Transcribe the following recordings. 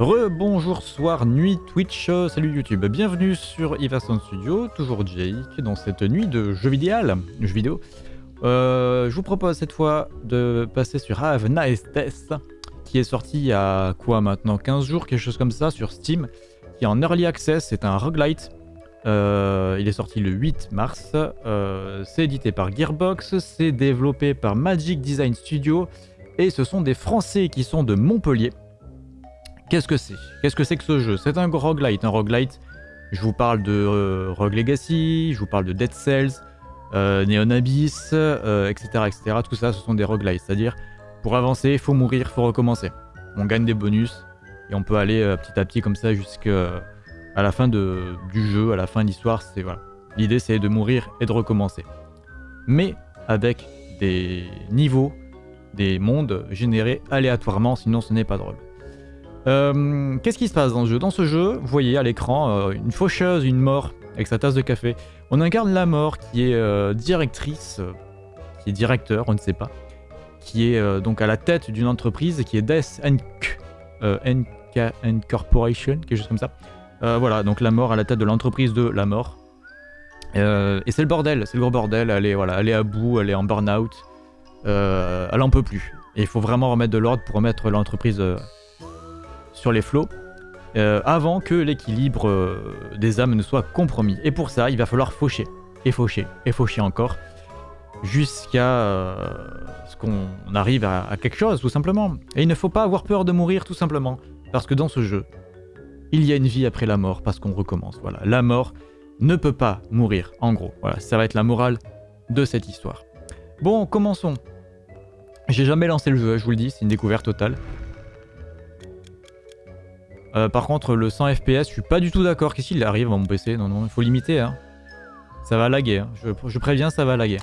Rebonjour, soir, nuit, Twitch, euh, salut YouTube. Bienvenue sur Iverson Studio, toujours Jake, dans cette nuit de jeux vidéo. Euh, je vous propose cette fois de passer sur Have Nice Test, qui est sorti il y a quoi maintenant 15 jours, quelque chose comme ça, sur Steam, qui est en Early Access, c'est un roguelite. Euh, il est sorti le 8 mars, c'est édité par Gearbox, c'est développé par Magic Design Studio, et ce sont des Français qui sont de Montpellier. Qu'est-ce que c'est? Qu'est-ce que c'est que ce jeu? C'est un roguelite. Un roguelite, je vous parle de euh, Rogue Legacy, je vous parle de Dead Cells, euh, Neon Abyss, etc., etc. Tout ça, ce sont des roguelites. C'est-à-dire, pour avancer, il faut mourir, il faut recommencer. On gagne des bonus et on peut aller euh, petit à petit comme ça jusqu'à la fin de, du jeu, à la fin de l'histoire. C'est voilà. L'idée, c'est de mourir et de recommencer. Mais avec des niveaux, des mondes générés aléatoirement, sinon ce n'est pas drôle. Euh, Qu'est-ce qui se passe dans ce jeu? Dans ce jeu, vous voyez à l'écran euh, une faucheuse, une mort avec sa tasse de café. On incarne la mort qui est euh, directrice, qui est directeur, on ne sait pas, qui est donc à la tête d'une entreprise qui est Death Inc. NK Corporation, quelque chose comme ça. Voilà, donc la mort à la tête de l'entreprise de la mort. Et c'est le bordel, c'est le gros bordel. Elle est, voilà, elle est à bout, elle est en burn-out. Elle en peut plus. Et il faut vraiment remettre de l'ordre pour remettre l'entreprise sur les flots euh, avant que l'équilibre euh, des âmes ne soit compromis. Et pour ça, il va falloir faucher, et faucher, et faucher encore, jusqu'à euh, ce qu'on arrive à, à quelque chose, tout simplement. Et il ne faut pas avoir peur de mourir, tout simplement, parce que dans ce jeu, il y a une vie après la mort, parce qu'on recommence. Voilà, la mort ne peut pas mourir, en gros. Voilà, ça va être la morale de cette histoire. Bon, commençons. J'ai jamais lancé le jeu, je vous le dis, c'est une découverte totale. Euh, par contre, le 100 FPS, je suis pas du tout d'accord. Qu'est-ce qu'il arrive à mon PC Non, non, il faut limiter. Hein. Ça va laguer. hein. Je, je préviens, ça va laguer.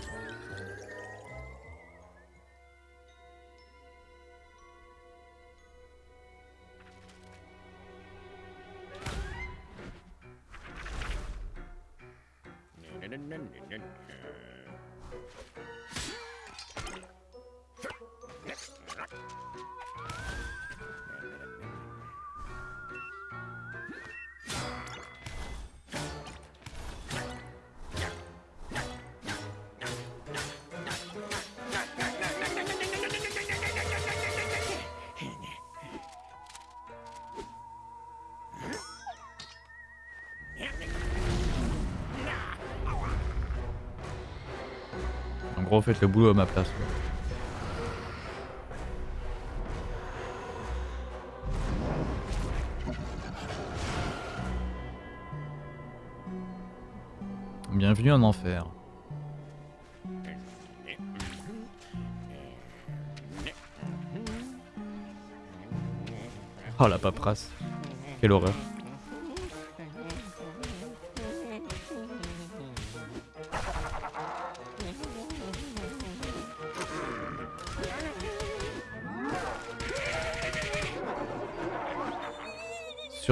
Faites le boulot à ma place. Bienvenue en enfer. Oh la paperasse. Quelle horreur.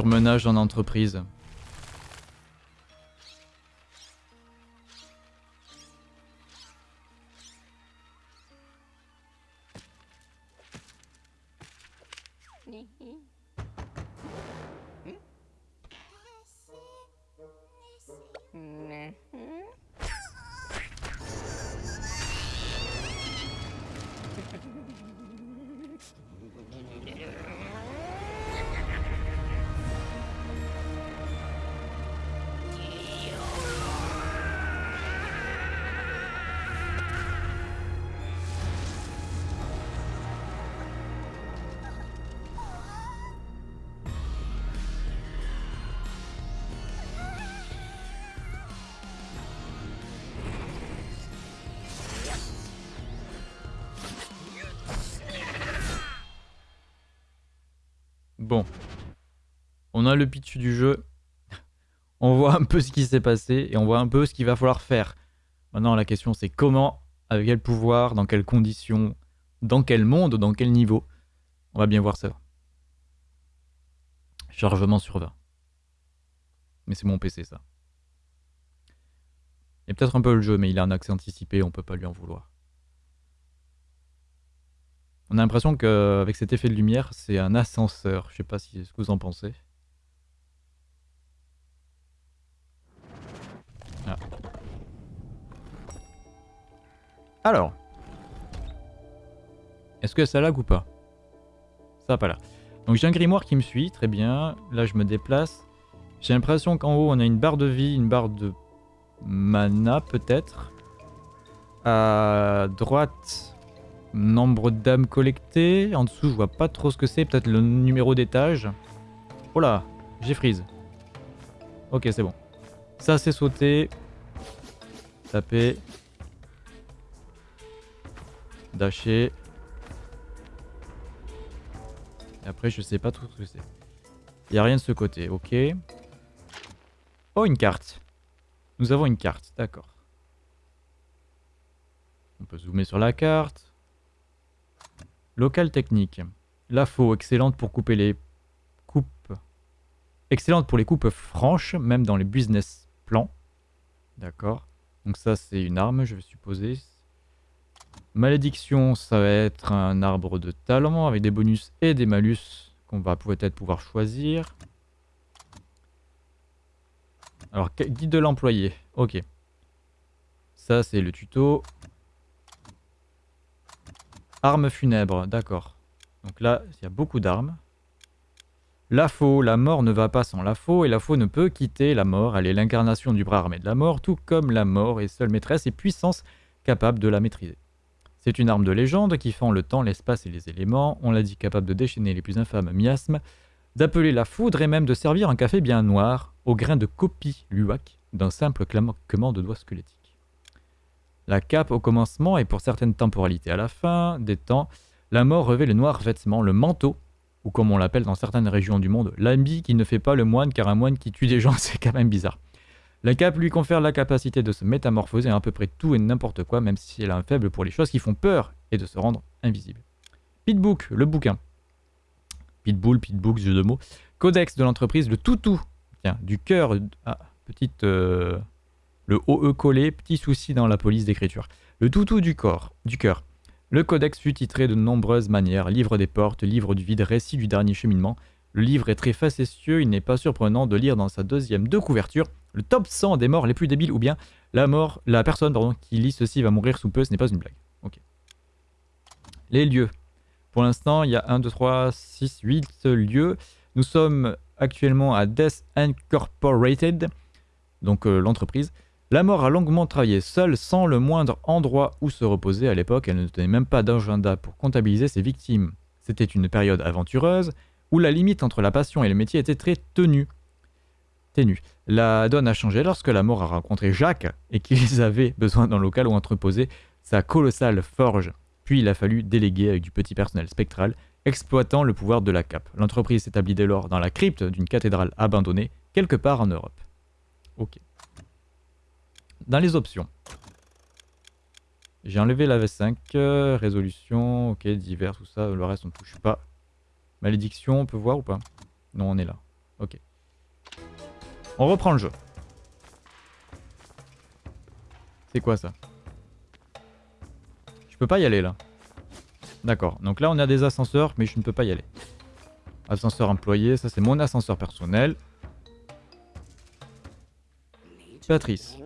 Surmenage en entreprise. On a le pitch du jeu. On voit un peu ce qui s'est passé et on voit un peu ce qu'il va falloir faire. Maintenant, la question c'est comment, avec quel pouvoir, dans quelles conditions, dans quel monde, dans quel niveau. On va bien voir ça. Chargement sur 20. Mais c'est mon PC ça. Il y a peut-être un peu le jeu, mais il a un accès anticipé, on peut pas lui en vouloir. On a l'impression qu'avec cet effet de lumière, c'est un ascenseur. Je sais pas si, ce que vous en pensez. Alors. Est-ce que ça lag ou pas? Ça va pas là. Donc j'ai un grimoire qui me suit, très bien. Là je me déplace. J'ai l'impression qu'en haut on a une barre de vie, une barre de mana peut-être. À droite, nombre d'âmes collectées. En dessous je vois pas trop ce que c'est, peut-être le numéro d'étage. Oh là, j'ai freeze. Ok c'est bon. Ça c'est sauté. Taper. Dasher. Après, je sais pas trop ce que c'est. Il a rien de ce côté, ok. Oh, une carte. Nous avons une carte, d'accord. On peut zoomer sur la carte. Local technique. La faux, excellente pour couper les coupes. Excellente pour les coupes franches, même dans les business plans. D'accord. Donc ça, c'est une arme, je vais supposer. Malédiction, ça va être un arbre de talent avec des bonus et des malus qu'on va peut-être pouvoir choisir. Alors, guide de l'employé. Ok. Ça, c'est le tuto. Armes funèbres, d'accord. Donc là, il y a beaucoup d'armes. La faux, la mort ne va pas sans la faux, et la faux ne peut quitter la mort. Elle est l'incarnation du bras armé de la mort, tout comme la mort est seule maîtresse et puissance capable de la maîtriser. C'est une arme de légende qui fend le temps, l'espace et les éléments, on l'a dit capable de déchaîner les plus infâmes miasmes, d'appeler la foudre et même de servir un café bien noir au grain de copie luac d'un simple claquement de doigts squelettiques. La cape au commencement et pour certaines temporalités à la fin des temps, la mort revêt le noir vêtement, le manteau, ou comme on l'appelle dans certaines régions du monde, l'habit qui ne fait pas le moine car un moine qui tue des gens c'est quand même bizarre. La cape lui confère la capacité de se métamorphoser à, peu près tout et n'importe quoi, même si elle a un faible pour les choses qui font peur et de se rendre invisible. Pitbook, le bouquin. Pitbull, Pitbook, jeu de mots. Codex de l'entreprise, le toutou. Tiens, du cœur. Ah, petite. Euh, le OE collé, petit souci dans la police d'écriture. Le toutou du corps, du cœur. Le codex fut titré de nombreuses manières livre des portes, livre du vide, récit du dernier cheminement. Le livre est très facétieux, il n'est pas surprenant de lire dans sa deuxième de couverture le top 100 des morts les plus débiles ou bien la mort, la personne pardon, qui lit ceci va mourir sous peu, ce n'est pas une blague. Les lieux. Pour l'instant, il y a 1, 2, 3, 6, 8 lieux. Nous sommes actuellement à Death Incorporated, donc euh, l'entreprise. La mort a longuement travaillé seule, sans le moindre endroit où se reposer à l'époque. Elle ne tenait même pas d'agenda pour comptabiliser ses victimes. C'était une période aventureuse, où la limite entre la passion et le métier était très tenue. La donne a changé lorsque la mort a rencontré Jacques et qu'ils avaient besoin d'un local où entreposer sa colossale forge. Puis il a fallu déléguer avec du petit personnel spectral, exploitant le pouvoir de la cape. L'entreprise s'établit dès lors dans la crypte d'une cathédrale abandonnée, quelque part en Europe. Ok. Dans les options. J'ai enlevé la V5, euh, résolution, ok, divers, tout ça, le reste on ne touche pas. Malédiction, on peut voir ou pas? Non, on est là. Ok. On reprend le jeu. C'est quoi ça? Je peux pas y aller là. D'accord. Donc là on a des ascenseurs mais je ne peux pas y aller. Ascenseur employé, ça c'est mon ascenseur personnel. Patrice.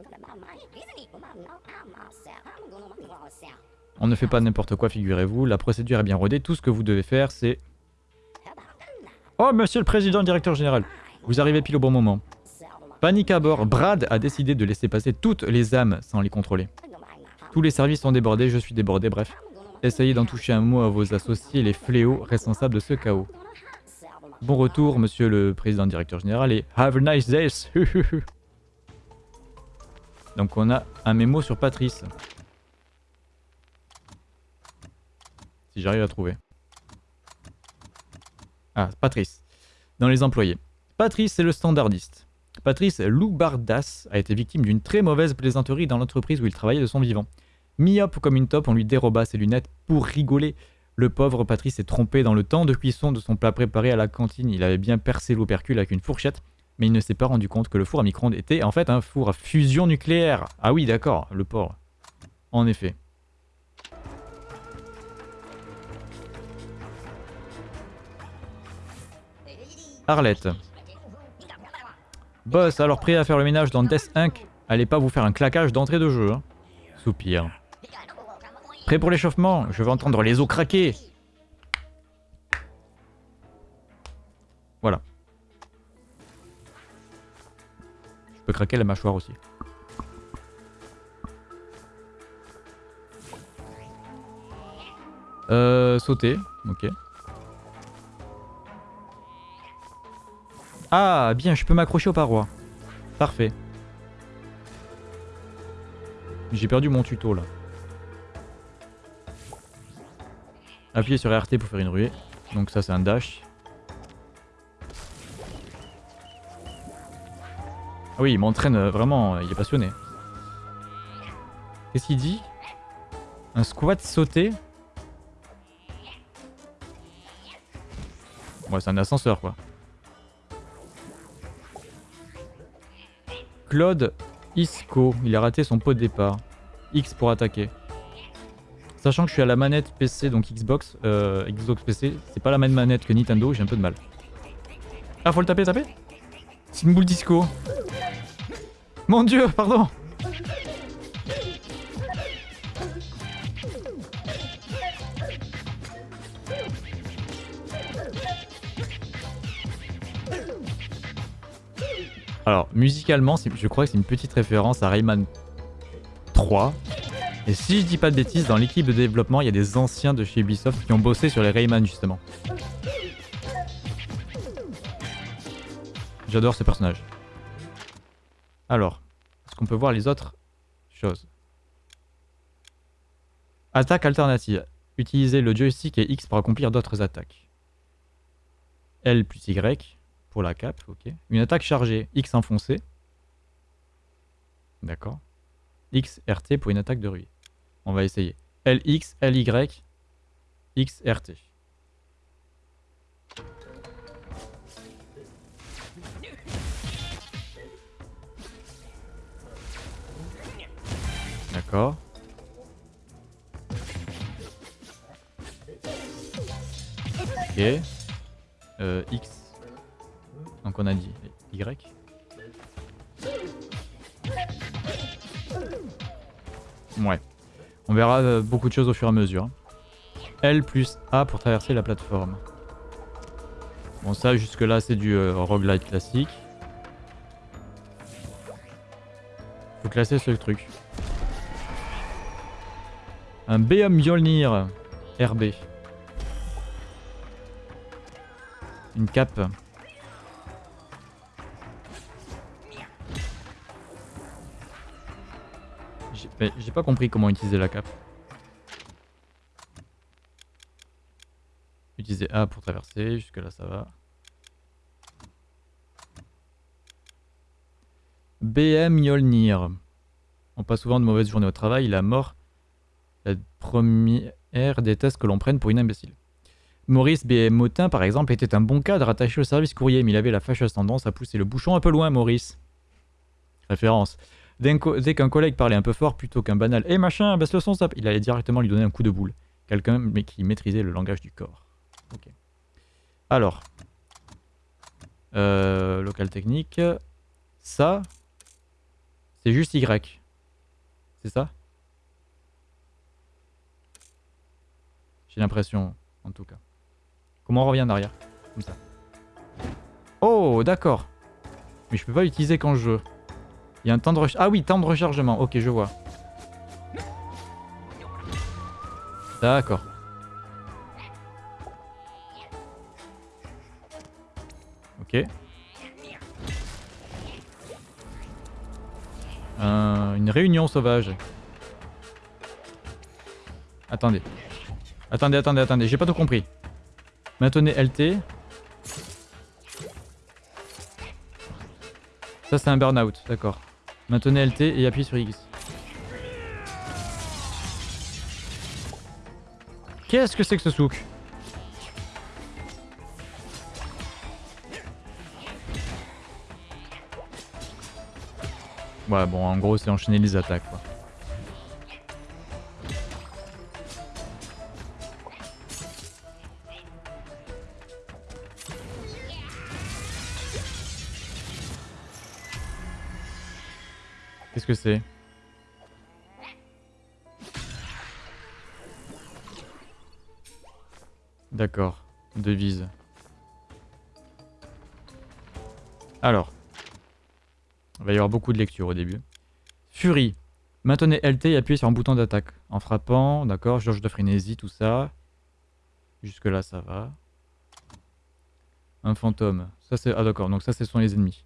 On ne fait pas n'importe quoi, figurez-vous. La procédure est bien rodée. Tout ce que vous devez faire, c'est... Oh, monsieur le président, directeur général. Vous arrivez pile au bon moment. Panique à bord, Brad a décidé de laisser passer toutes les âmes sans les contrôler. Tous les services sont débordés, je suis débordé, bref. Essayez d'en toucher un mot à vos associés, les fléaux responsables de ce chaos. Bon retour, monsieur le président directeur général, et have a nice day Donc on a un mémo sur Patrice. Si j'arrive à trouver. Ah, Patrice. Dans les employés. Patrice est le standardiste. Patrice Loubardas a été victime d'une très mauvaise plaisanterie dans l'entreprise où il travaillait de son vivant. Myope comme une taupe, on lui déroba ses lunettes pour rigoler. Le pauvre Patrice s'est trompé dans le temps de cuisson de son plat préparé à la cantine. Il avait bien percé l'opercule avec une fourchette, mais il ne s'est pas rendu compte que le four à micro-ondes était en fait un four à fusion nucléaire. Ah oui, d'accord, le porc. En effet. Arlette. Boss, alors prêt à faire le ménage dans Death Inc. Allez pas vous faire un claquage d'entrée de jeu. Hein. Soupir. Prêt pour l'échauffement? Je veux entendre les os craquer. Voilà. Je peux craquer la mâchoire aussi. Euh, sauter, ok. Ah, bien, je peux m'accrocher aux parois. Parfait. J'ai perdu mon tuto là. Appuyez sur RT pour faire une ruée. Donc ça c'est un dash. Ah oui, il m'entraîne euh, vraiment, il est passionné. Qu'est-ce qu'il dit? Un squat sauté Ouais, c'est un ascenseur quoi. Claude Isco, il a raté son pot de départ. X pour attaquer. Sachant que je suis à la manette PC, donc Xbox, euh, Xbox PC, c'est pas la même manette que Nintendo, j'ai un peu de mal. Ah, faut le taper, taper? C'est une boule disco. Mon dieu, pardon Alors, musicalement, je crois que c'est une petite référence à Rayman 3. Et si je dis pas de bêtises, dans l'équipe de développement, il y a des anciens de chez Ubisoft qui ont bossé sur les Rayman justement. J'adore ce personnage. Alors, est-ce qu'on peut voir les autres choses? Attaque alternative. Utilisez le joystick et X pour accomplir d'autres attaques. L plus Y pour la cape, ok. Une attaque chargée, X enfoncé. D'accord. X, RT pour une attaque de ruée. On va essayer. LX, LY, X, RT. D'accord. Ok. Euh, X donc on a dit Y. Ouais. On verra euh, beaucoup de choses au fur et à mesure. L plus A pour traverser la plateforme. Bon ça jusque là c'est du euh, roguelite classique. Faut classer ce truc. Un BM Mjolnir RB. Une cape. J'ai pas compris comment utiliser la cape. Utiliser A pour traverser, jusque là ça va. BM Yolnir. On passe souvent de mauvaises journées au travail, la mort, la première des tests que l'on prenne pour une imbécile. Maurice BM Motin, par exemple, était un bon cadre attaché au service courrier, mais il avait la fâcheuse tendance à pousser le bouchon un peu loin, Maurice. Référence. Dès qu'un collègue parlait un peu fort, plutôt qu'un banal « Eh machin, baisse le son, ça... », il allait directement lui donner un coup de boule. Quelqu'un mais qui maîtrisait le langage du corps. Ok. Alors. Euh, local technique. Ça, c'est juste Y. C'est ça? J'ai l'impression, en tout cas. Comment on revient en arrière? Comme ça. Oh, d'accord. Mais je peux pas l'utiliser quand je... Il y a un temps de rechargement. Ah oui, temps de rechargement. Ok, je vois. D'accord. Ok. une réunion sauvage. Attendez. Attendez, attendez, attendez. J'ai pas tout compris. Maintenez LT. Ça, c'est un burn-out. D'accord. Maintenez LT et appuyez sur X. Qu'est-ce que c'est que ce souk? Ouais bon en gros c'est enchaîner les attaques quoi. D'accord. Devise. Alors. Il va y avoir beaucoup de lecture au début. Fury. Maintenez LT et appuyez sur un bouton d'attaque. En frappant, d'accord, George de frénésie, tout ça. Jusque là, ça va. Un fantôme. Ça Ah d'accord, donc ça ce sont les ennemis.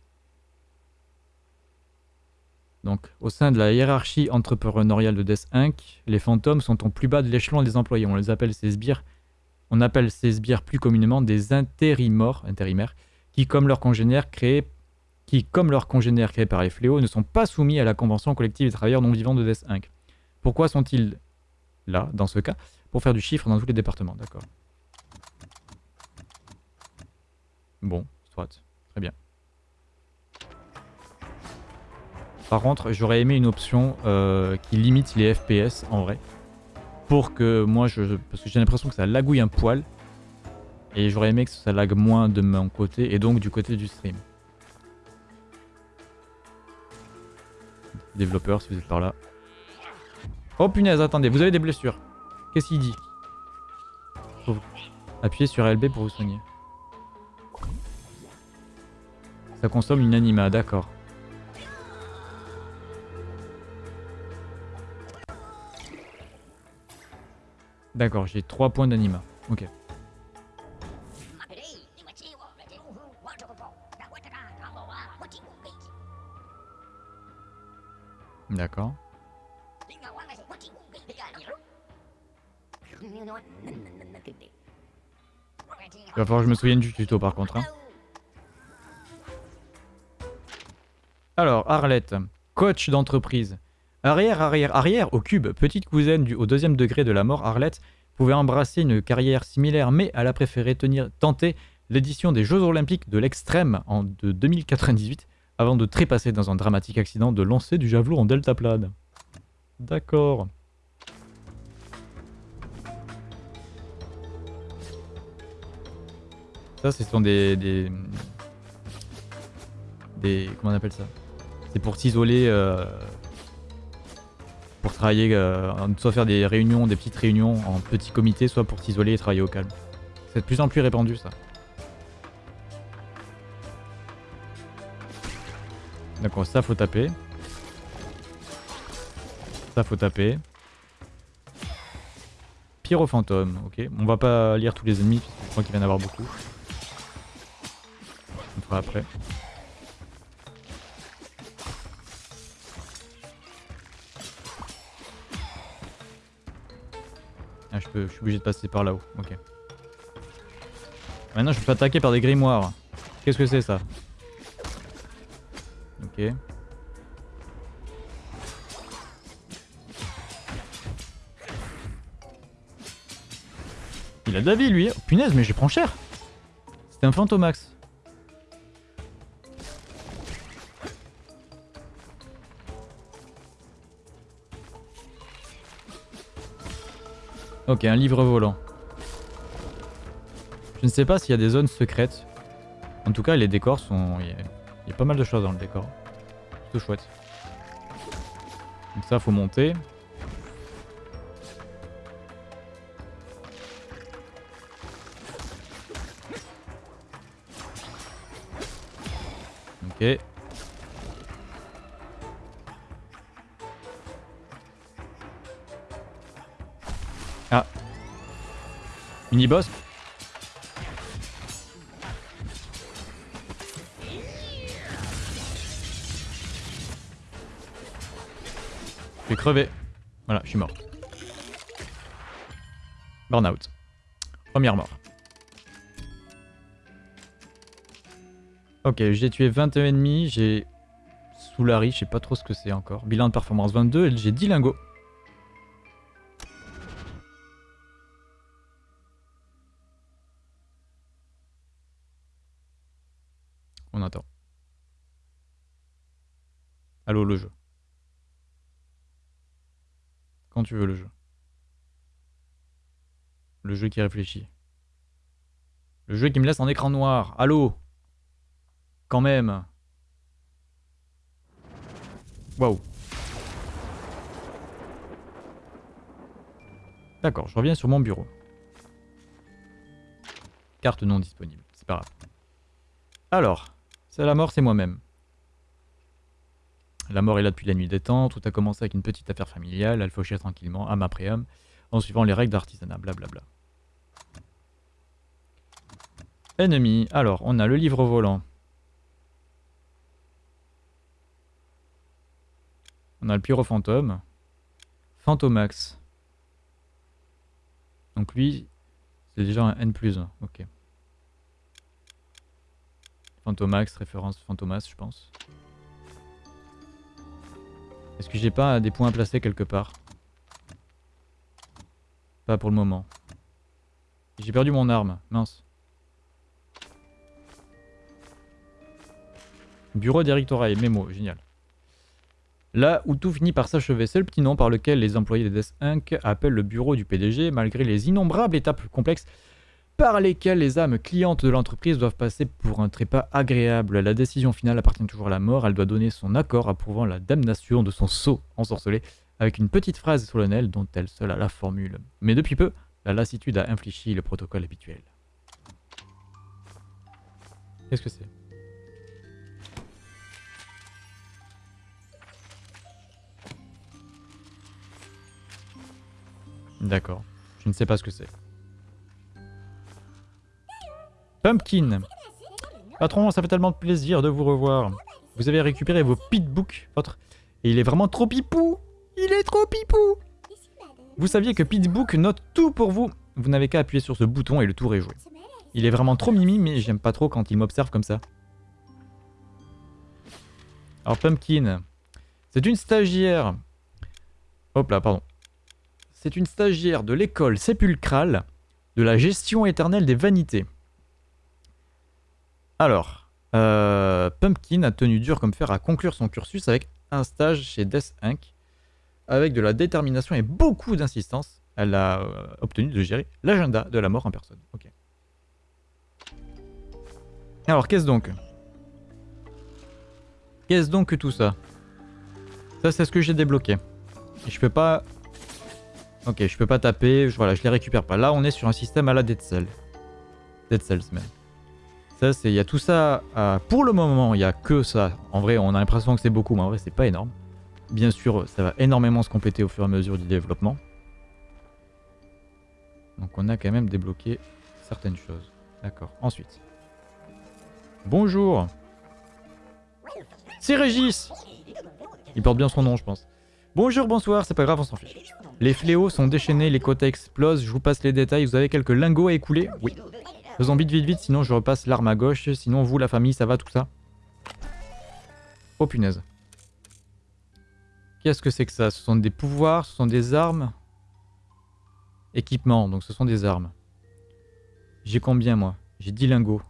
Donc, au sein de la hiérarchie entrepreneuriale de Death Inc., les fantômes sont au plus bas de l'échelon des employés. On les appelle ces sbires. On appelle ces sbires plus communément des intérimaires, intérimaires qui, comme leurs congénères créés qui, comme leurs congénères créés par les fléaux, ne sont pas soumis à la convention collective des travailleurs non vivants de Death Inc. Pourquoi sont-ils là, dans ce cas? Pour faire du chiffre dans tous les départements, d'accord. Bon, soit, très bien. Par contre, j'aurais aimé une option euh, qui limite les FPS en vrai. Pour que moi, je, parce que j'ai l'impression que ça lagouille un poil. Et j'aurais aimé que ça lag moins de mon côté et donc du côté du stream. Développeur, si vous êtes par là. Oh punaise, attendez, vous avez des blessures. Qu'est-ce qu'il dit? Appuyez sur LB pour vous soigner. Ça consomme une anima, d'accord. D'accord, j'ai 3 points d'anima. Ok. D'accord. Il va falloir que je me souvienne du tuto par contre. Hein. Alors, Arlette, coach d'entreprise. Arrière, arrière, arrière, au cube, petite cousine du, au deuxième degré de la mort, Arlette pouvait embrasser une carrière similaire, mais elle a préféré tenir, tenter l'édition des Jeux Olympiques de l'extrême en de 2098 avant de trépasser dans un dramatique accident de lancer du javelot en deltaplane. D'accord. Ça, ce sont des... des... comment on appelle ça? C'est pour s'isoler... Euh, pour travailler, euh, soit faire des réunions, des petites réunions en petits comités, soit pour s'isoler et travailler au calme. C'est de plus en plus répandu ça. D'accord, ça faut taper. Ça faut taper. Pyrofantôme, ok. On va pas lire tous les ennemis, je crois qu'il va y en avoir beaucoup. On fera après. Ah, je, peux, je suis obligé de passer par là-haut, ok. Maintenant je peux attaquer par des grimoires. Qu'est-ce que c'est ça? Ok. Il a de la vie lui. Oh, punaise, mais je prends cher. C'était un Fantomax. Ok, un livre volant. Je ne sais pas s'il y a des zones secrètes. En tout cas, les décors sont... Il y a pas mal de choses dans le décor. Tout chouette. Donc ça, faut monter. Ok. Mini-boss crevé. Voilà, je suis mort. Burnout. Première mort. Ok, j'ai tué 21 ennemis, j'ai Soulari, je sais pas trop ce que c'est encore. Bilan de performance 22 et j'ai 10 lingots. jeu qui réfléchit. Le jeu qui me laisse en écran noir. Allô? Quand même. Waouh. D'accord, je reviens sur mon bureau. Carte non disponible, c'est pas grave. Alors, c'est la mort, c'est moi-même. La mort est là depuis la nuit des temps, tout a commencé avec une petite affaire familiale, elle fauchait tranquillement, âme après âme, en suivant les règles d'artisanat, blablabla. Ennemi, alors on a le livre volant. On a le pyrofantôme. Fantomax. Donc lui, c'est déjà un N plus 1, ok. Fantomax, référence Fantomas, je pense. Est-ce que j'ai pas des points à placer quelque part? Pas pour le moment. J'ai perdu mon arme, mince. Bureau d'Eric Toraille, mémo, génial. Là où tout finit par s'achever, c'est le petit nom par lequel les employés de Death Inc. appellent le bureau du PDG, malgré les innombrables étapes complexes par lesquelles les âmes clientes de l'entreprise doivent passer pour un trépas agréable. La décision finale appartient toujours à la mort, elle doit donner son accord approuvant la damnation de son sceau ensorcelé, avec une petite phrase solennelle dont elle seule a la formule. Mais depuis peu, la lassitude a infléchi le protocole habituel. Qu'est-ce que c'est? D'accord. Je ne sais pas ce que c'est. Pumpkin. Patron, ça fait tellement de plaisir de vous revoir. Vous avez récupéré vos pitbooks, votre... Et il est vraiment trop pipou Il est trop pipou Vous saviez que Pitbook note tout pour vous Vous n'avez qu'à appuyer sur ce bouton et le tour est joué. Il est vraiment trop mimi, mais j'aime pas trop quand il m'observe comme ça. Alors Pumpkin, c'est une stagiaire. Hop là, pardon. C'est une stagiaire de l'école sépulcrale de la gestion éternelle des vanités. Alors, euh, Pumpkin a tenu dur comme fer à conclure son cursus avec un stage chez Death Inc. Avec de la détermination et beaucoup d'insistance, elle a euh, obtenu de gérer l'agenda de la mort en personne. Ok. Alors, qu'est-ce donc? Qu'est-ce donc que tout ça? Ça, c'est ce que j'ai débloqué. Et je peux pas Ok, je peux pas taper, je, voilà, je les récupère pas. Là, on est sur un système à la Dead Cell. Dead Cells même. Ça, c'est, il y a tout ça. pour le moment, il y a que ça. En vrai, on a l'impression que c'est beaucoup, mais en vrai, c'est pas énorme. Bien sûr, ça va énormément se compléter au fur et à mesure du développement. Donc, on a quand même débloqué certaines choses. D'accord. Ensuite. Bonjour. C'est Régis. Il porte bien son nom, je pense. Bonjour, bonsoir, c'est pas grave, on s'en fiche. Les fléaux sont déchaînés, les quotas explosent, je vous passe les détails, vous avez quelques lingots à écouler? Oui. Faisons vite, vite, vite, sinon je repasse l'arme à gauche, sinon vous, la famille, ça va, tout ça Oh punaise. Qu'est-ce que c'est que ça? Ce sont des pouvoirs, ce sont des armes? Équipement, donc ce sont des armes. J'ai combien moi? J'ai 10 lingots.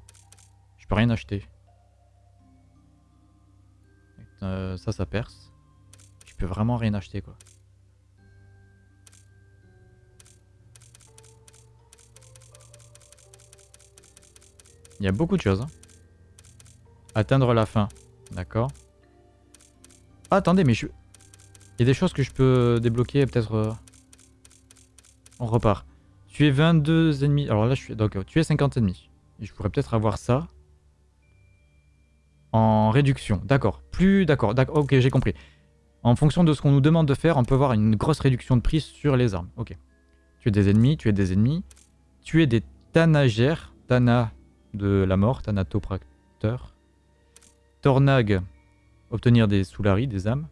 Je peux rien acheter. Euh, ça, ça perce vraiment rien acheter quoi. Il y a beaucoup de choses. Hein. Atteindre la fin. D'accord. Ah, attendez, mais je... Il y a des choses que je peux débloquer, peut-être... Euh, on repart. Tu es 22 ennemis. Alors là, je suis... Donc, tu es 50 ennemis. Je pourrais peut-être avoir ça. En réduction. D'accord. Plus... D'accord. D'accord. Ok, j'ai compris. En fonction de ce qu'on nous demande de faire, on peut avoir une grosse réduction de prix sur les armes. Ok. Tu es des ennemis, tu es des ennemis. Tu es des tanagères. Tana de la mort, Thanatopracteur. Tornag, obtenir des soularis, des âmes.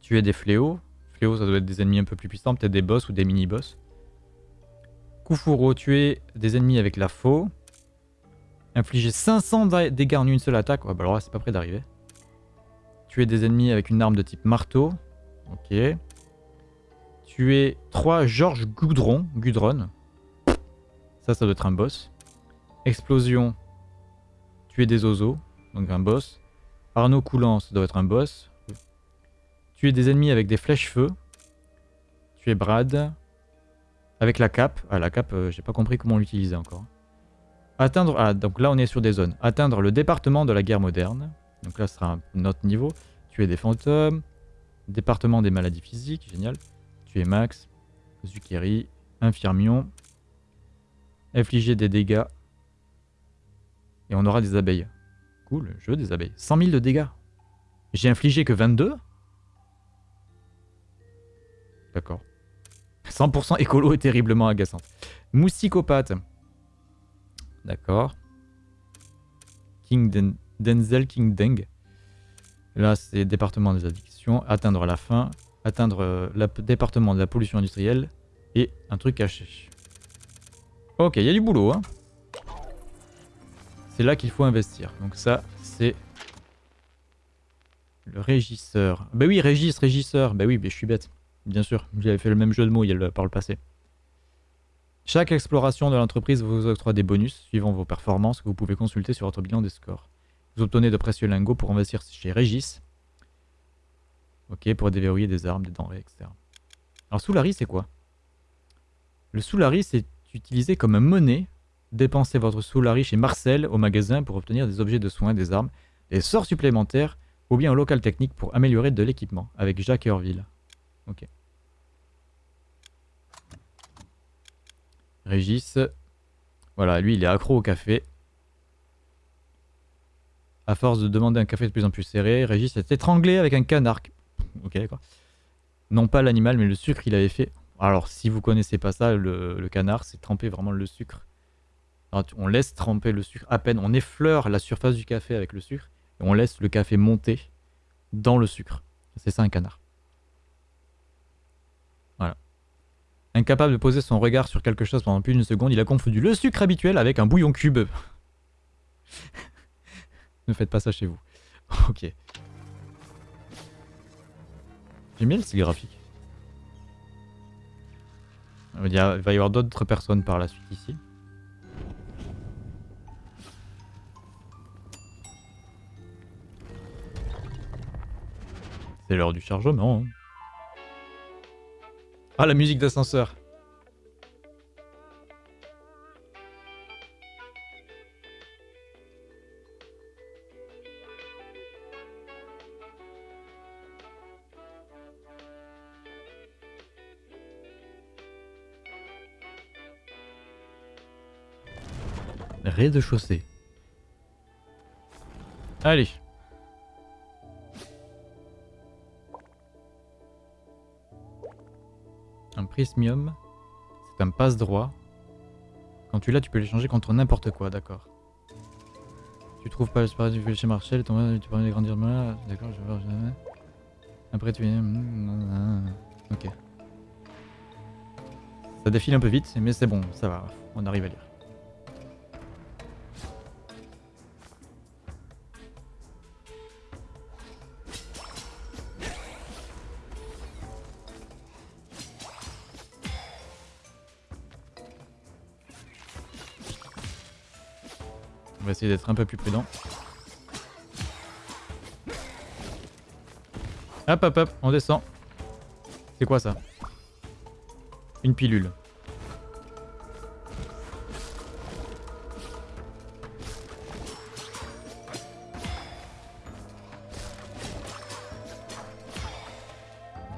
Tu es des fléaux. Fléaux, ça doit être des ennemis un peu plus puissants, peut-être des boss ou des mini-boss. Kufuro, tu es des ennemis avec la faux. Infliger 500 dégâts en une seule attaque. Ouais, bah alors là, c'est pas près d'arriver. Tuer des ennemis avec une arme de type marteau. Ok. Tuer 3 Georges Goudron. Gudron. Ça, ça doit être un boss. Explosion. Tuer des oiseaux. Donc un boss. Arnaud Coulant, ça doit être un boss. Tuer des ennemis avec des flèches-feu. Tuer Brad. Avec la cape. Ah, la cape, euh, j'ai pas compris comment l'utiliser encore. Atteindre... Ah, donc là, on est sur des zones. Atteindre le département de la guerre moderne. Donc là, ce sera un autre niveau. Tuer des fantômes. Département des maladies physiques, génial. Tuer Max. Zukeri, Infirmion. Infliger des dégâts. Et on aura des abeilles. Cool, je veux des abeilles. 100 000 de dégâts. J'ai infligé que 22 D'accord. 100% écolo est terriblement agaçant. Mousticopathe. D'accord. King Denzel King Deng. Là, c'est département des addictions. Atteindre la fin. Atteindre le département de la pollution industrielle. Et un truc caché. Ok, il y a du boulot. Hein. C'est là qu'il faut investir. Donc ça, c'est le régisseur. Bah oui, régis, régisseur. Bah oui, mais je suis bête. Bien sûr, j'avais fait le même jeu de mots par le passé. Chaque exploration de l'entreprise vous octroie des bonus suivant vos performances que vous pouvez consulter sur votre bilan des scores. Vous obtenez de précieux lingots pour investir chez Régis. Ok, pour déverrouiller des armes, des denrées, etc. Alors Soulari, c'est quoi? Le Soulari, c'est utilisé comme monnaie. Dépensez votre Soulari chez Marcel au magasin pour obtenir des objets de soins, des armes, des sorts supplémentaires ou bien au local technique pour améliorer de l'équipement avec Jacques Herville. Ok. Régis. Voilà, lui, il est accro au café. À force de demander un café de plus en plus serré, Régis est étranglé avec un canard. Ok. Non pas l'animal, mais le sucre qu'il avait fait. Alors, si vous connaissez pas ça, le, canard, c'est tremper vraiment le sucre. on laisse tremper le sucre à peine. On effleure la surface du café avec le sucre. Et on laisse le café monter dans le sucre. C'est ça un canard. Incapable de poser son regard sur quelque chose pendant plus d'une seconde, il a confondu le sucre habituel avec un bouillon cube. ne faites pas ça chez vous. ok. J'aime bien le style graphique. Il va y avoir d'autres personnes par la suite ici. C'est l'heure du chargement. Hein. Ah, la musique d'ascenseur. Rez-de-chaussée. Allez. Un prismium, c'est un passe-droit. Quand tu l'as, tu peux l'échanger contre n'importe quoi, d'accord. Tu trouves pas le du chez Marshall, tu peux grandir D'accord, je vais jamais. Après tu viens. Ok. Ça défile un peu vite, mais c'est bon, ça va, on arrive à lire. D'être un peu plus prudent. Hop hop hop, on descend. C'est quoi ça? Une pilule.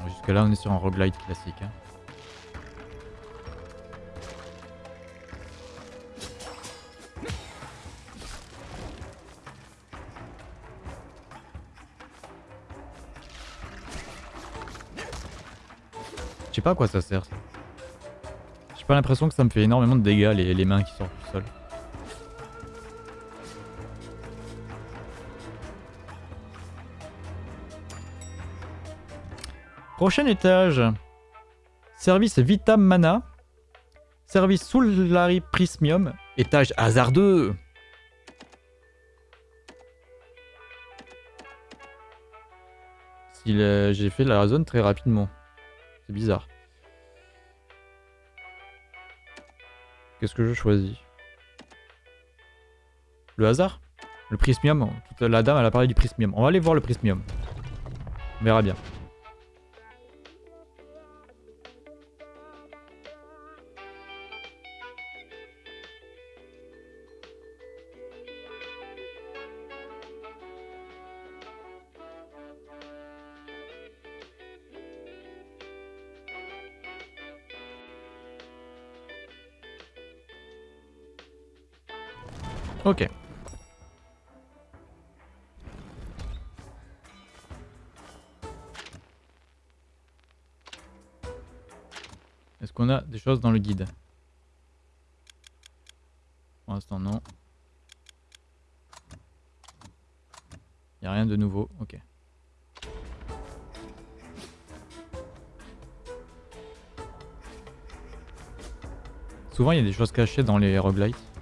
Jusque là on est sur un roguelite classique. Hein. Pas à quoi ça sert. J'ai pas l'impression que ça me fait énormément de dégâts les, mains qui sortent du sol. Prochain étage. Service Vitam Mana. Service Soulari Prismium. Étage hasardeux. J'ai fait la zone très rapidement. C'est bizarre. Qu'est-ce que je choisis? Le hasard? Le prismium? La dame, elle a parlé du prismium. On va aller voir le prismium. On verra bien. Ok. Est-ce qu'on a des choses dans le guide? Pour l'instant, non. Il a rien de nouveau, ok. Souvent, il y a des choses cachées dans les roguelites.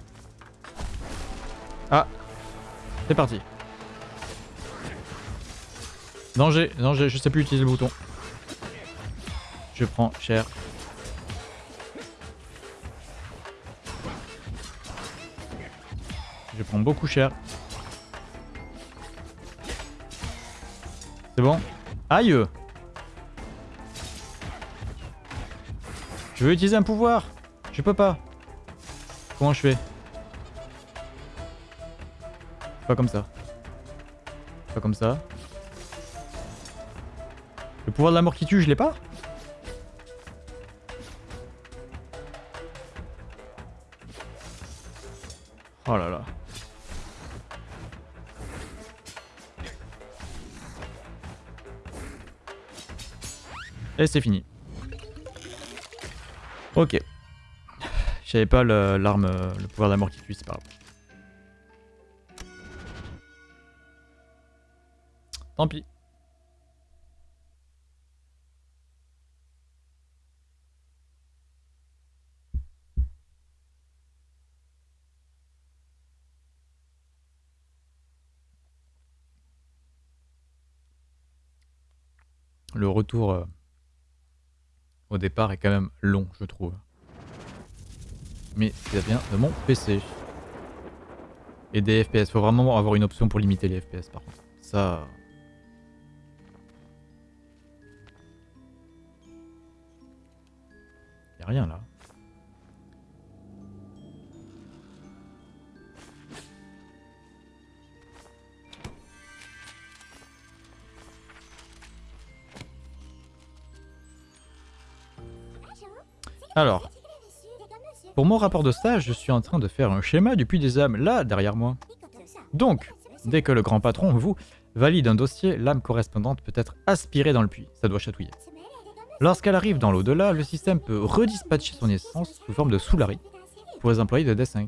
C'est parti. Danger, danger, je sais plus utiliser le bouton. Je prends cher. Je prends beaucoup cher. C'est bon Aïe Je veux utiliser un pouvoir Je peux pas. Comment je fais? Pas comme ça. Pas comme ça. Le pouvoir de la mort qui tue, je l'ai pas Oh là là. Et c'est fini. Ok. J'avais pas l'arme, le, pouvoir de la mort qui tue, c'est pas grave. Tant pis. Le retour euh, au départ est quand même long, je trouve. Mais ça vient de mon PC. Et des FPS. Faut vraiment avoir une option pour limiter les FPS par contre. Ça... Rien là. Alors, pour mon rapport de stage, je suis en train de faire un schéma du puits des âmes, là, derrière moi. Donc, dès que le grand patron, vous, valide un dossier, l'âme correspondante peut être aspirée dans le puits. Ça doit chatouiller. Lorsqu'elle arrive dans l'au-delà, le système peut redispatcher son essence sous forme de soulari pour les employés de D5.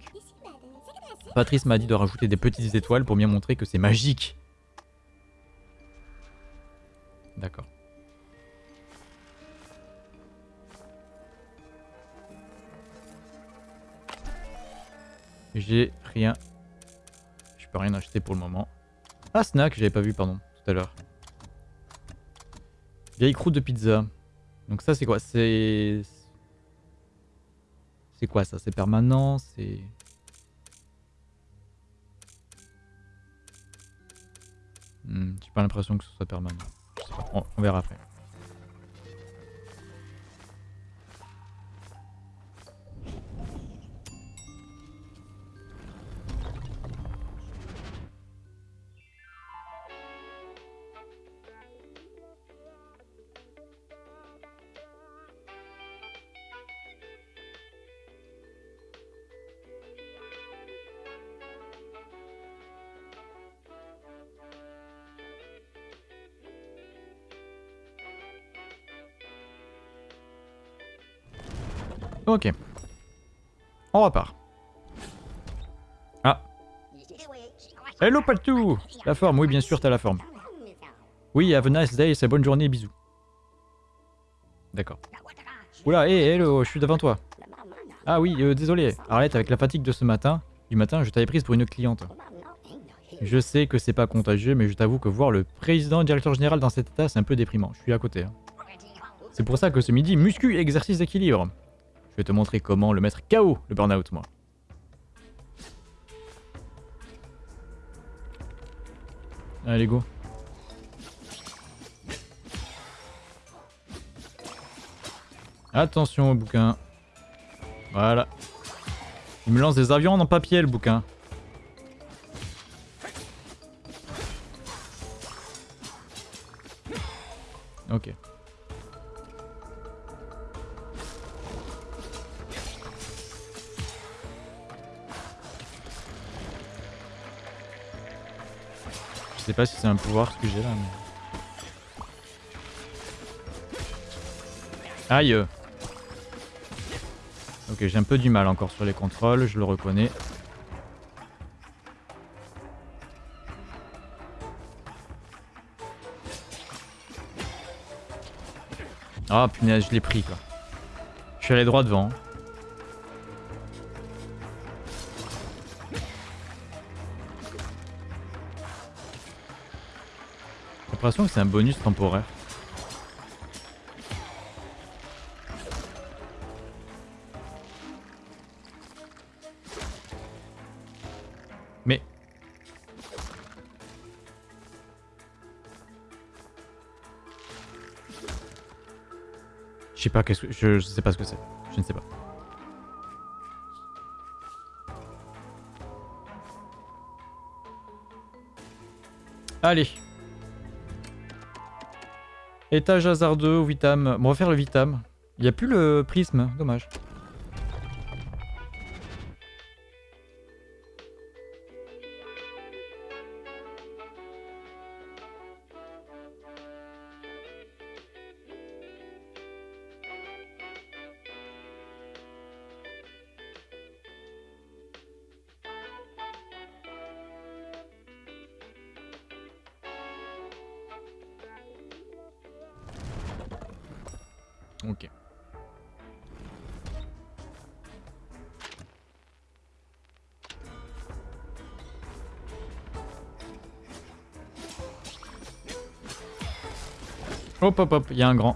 Patrice m'a dit de rajouter des petites étoiles pour bien montrer que c'est magique. D'accord. J'ai rien. Je peux rien acheter pour le moment. Ah, snack, j'avais pas vu, pardon, tout à l'heure. Vieille croûte de pizza. Donc ça, c'est quoi? C'est... C'est quoi ça? C'est permanent? C'est... Hmm, J'ai pas l'impression que ce soit permanent. on verra après. Ok. On repart. Ah. Hello Paltou La forme, oui bien sûr t'as la forme. Oui, have a nice day, c'est bonne journée, bisous. D'accord. Oula, hé, hello, je suis devant toi. Ah oui, euh, désolé. Arrête, avec la fatigue de ce matin, du matin, je t'avais prise pour une cliente. Je sais que c'est pas contagieux, mais je t'avoue que voir le président directeur général dans cet état, c'est un peu déprimant. Je suis à côté. Hein. C'est pour ça que ce midi, muscu exercice d'équilibre. Je vais te montrer comment le mettre KO, le burn-out, moi. Allez, go. Attention au bouquin. Voilà. Il me lance des avions en papier, le bouquin. Ok. Sais pas si c'est un pouvoir ce que j'ai là. Mais... Aïe Ok, j'ai un peu du mal encore sur les contrôles, je le reconnais. Ah punaise, je l'ai pris quoi. Je suis allé droit devant. L'impression que c'est un bonus temporaire. Mais... Je sais pas qu'est-ce que... Je sais pas ce que c'est. Je ne sais pas. Allez. Étage hasardeux Vitam. On va faire le Vitam. Il n'y a plus le prisme, dommage. Hop hop hop, il y a un grand.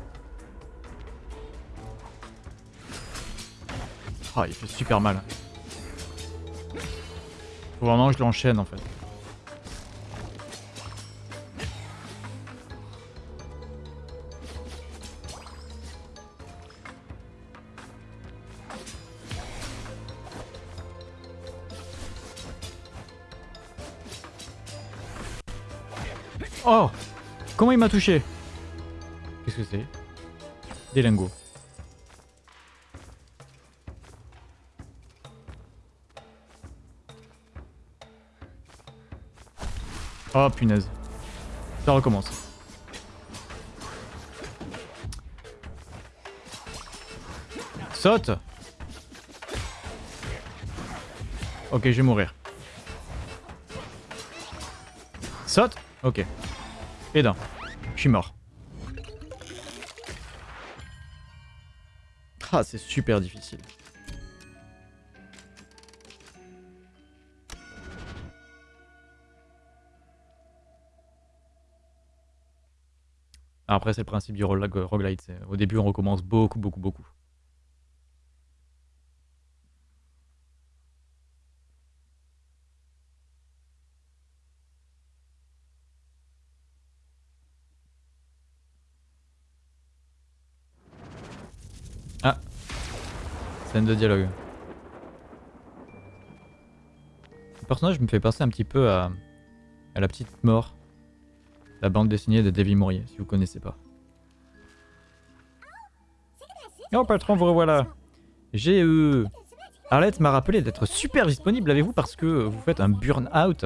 Ah, il fait super mal. Vraiment je l'enchaîne en fait. Oh Comment il m'a touché? Que c'est Des lingots. Oh punaise. Ça recommence. Saute Ok, je vais mourir. Saute Ok. Et d'un. Je suis mort. Ah, c'est super difficile. Après, c'est le principe du roguelite. Au début, on recommence beaucoup, beaucoup, beaucoup. Scène de dialogue. Le personnage me fait penser un petit peu à, à la petite mort. La bande dessinée de Davy Mourier, si vous connaissez pas. Oh patron, vous revoilà J'ai... Euh... Arlette m'a rappelé d'être super disponible avec vous parce que vous faites un burn-out.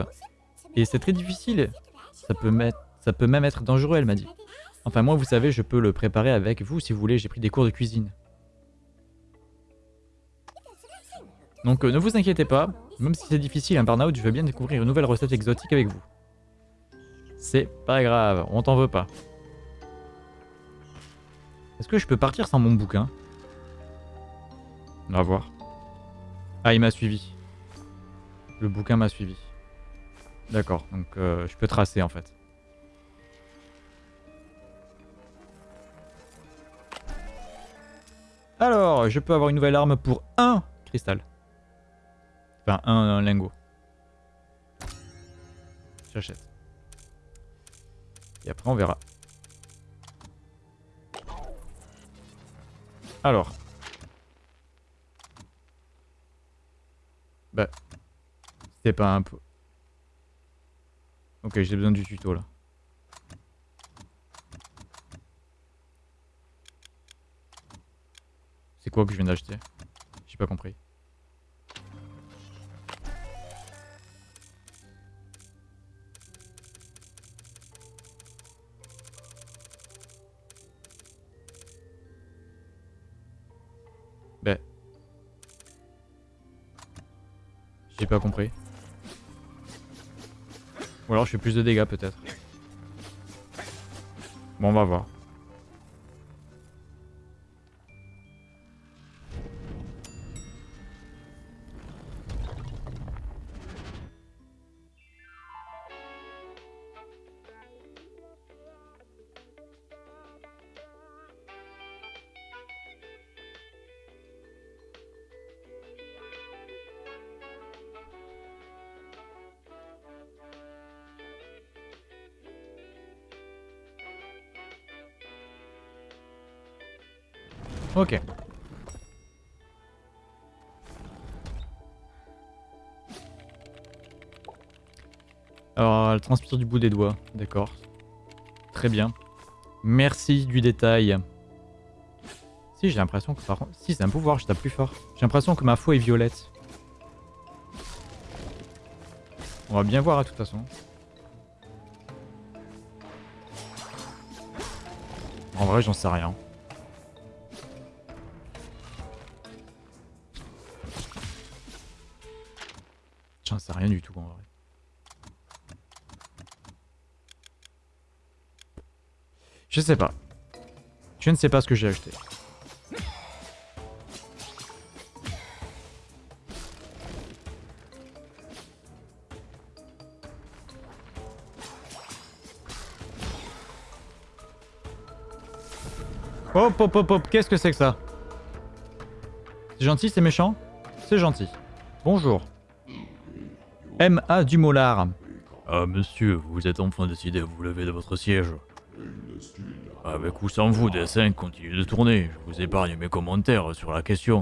Et c'est très difficile. Ça peut, mettre... Ça peut même être dangereux, elle m'a dit. Enfin moi, vous savez, je peux le préparer avec vous si vous voulez. J'ai pris des cours de cuisine. Donc euh, ne vous inquiétez pas, même si c'est difficile un burn-out, je veux bien découvrir une nouvelle recette exotique avec vous. C'est pas grave, on t'en veut pas. Est-ce que je peux partir sans mon bouquin? On va voir. Ah, il m'a suivi. Le bouquin m'a suivi. D'accord, donc euh, je peux tracer en fait. Alors, je peux avoir une nouvelle arme pour un cristal. Enfin, un, lingot. J'achète. Et après, on verra. Alors. Bah. C'était pas un peu... Ok, j'ai besoin du tuto, là. C'est quoi que je viens d'acheter? J'ai pas compris. J'ai pas compris. Ou alors je fais plus de dégâts peut-être. Bon, on va voir. Transpire du bout des doigts. D'accord. Très bien. Merci du détail. Si, j'ai l'impression que par contre... Si, c'est un pouvoir, je tape plus fort. J'ai l'impression que ma foi est violette. On va bien voir, à toute façon. En vrai, j'en sais rien. J'en sais rien du tout en vrai. Je sais pas. Je ne sais pas ce que j'ai acheté. Hop hop hop hop, qu'est-ce que c'est que ça? C'est gentil, c'est méchant? C'est gentil. Bonjour. M.A. Dumollard. Ah, monsieur, vous êtes enfin décidé à vous lever de votre siège. Avec ou sans vous, DS5 continue de tourner. Je vous épargne mes commentaires sur la question.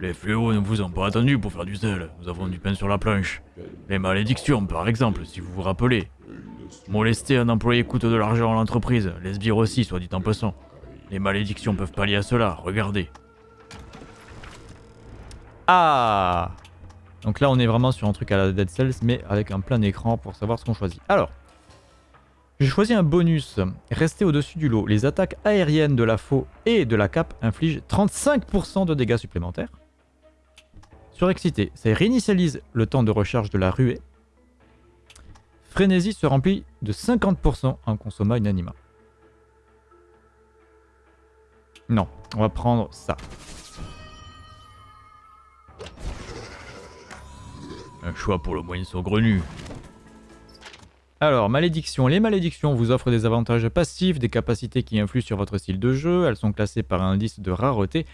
Les fléaux ne vous ont pas attendu pour faire du sel. Nous avons du pain sur la planche. Les malédictions, par exemple, si vous vous rappelez. Molester un employé coûte de l'argent à l'entreprise. Les sbires aussi, soit dit en passant. Les malédictions peuvent pallier à cela, regardez. Ah Donc là, on est vraiment sur un truc à la Dead Cells, mais avec un plein écran pour savoir ce qu'on choisit. Alors, j'ai choisi un bonus. Rester au-dessus du lot. Les attaques aériennes de la faux et de la cape infligent 35% de dégâts supplémentaires. Surexcité, ça réinitialise le temps de recharge de la ruée. Frénésie se remplit de 50% en consommant une anima. Non, on va prendre ça. Un choix pour le moyen saugrenu. Alors, malédiction. Les malédictions vous offrent des avantages passifs, des capacités qui influent sur votre style de jeu. Elles sont classées par un indice de rareté,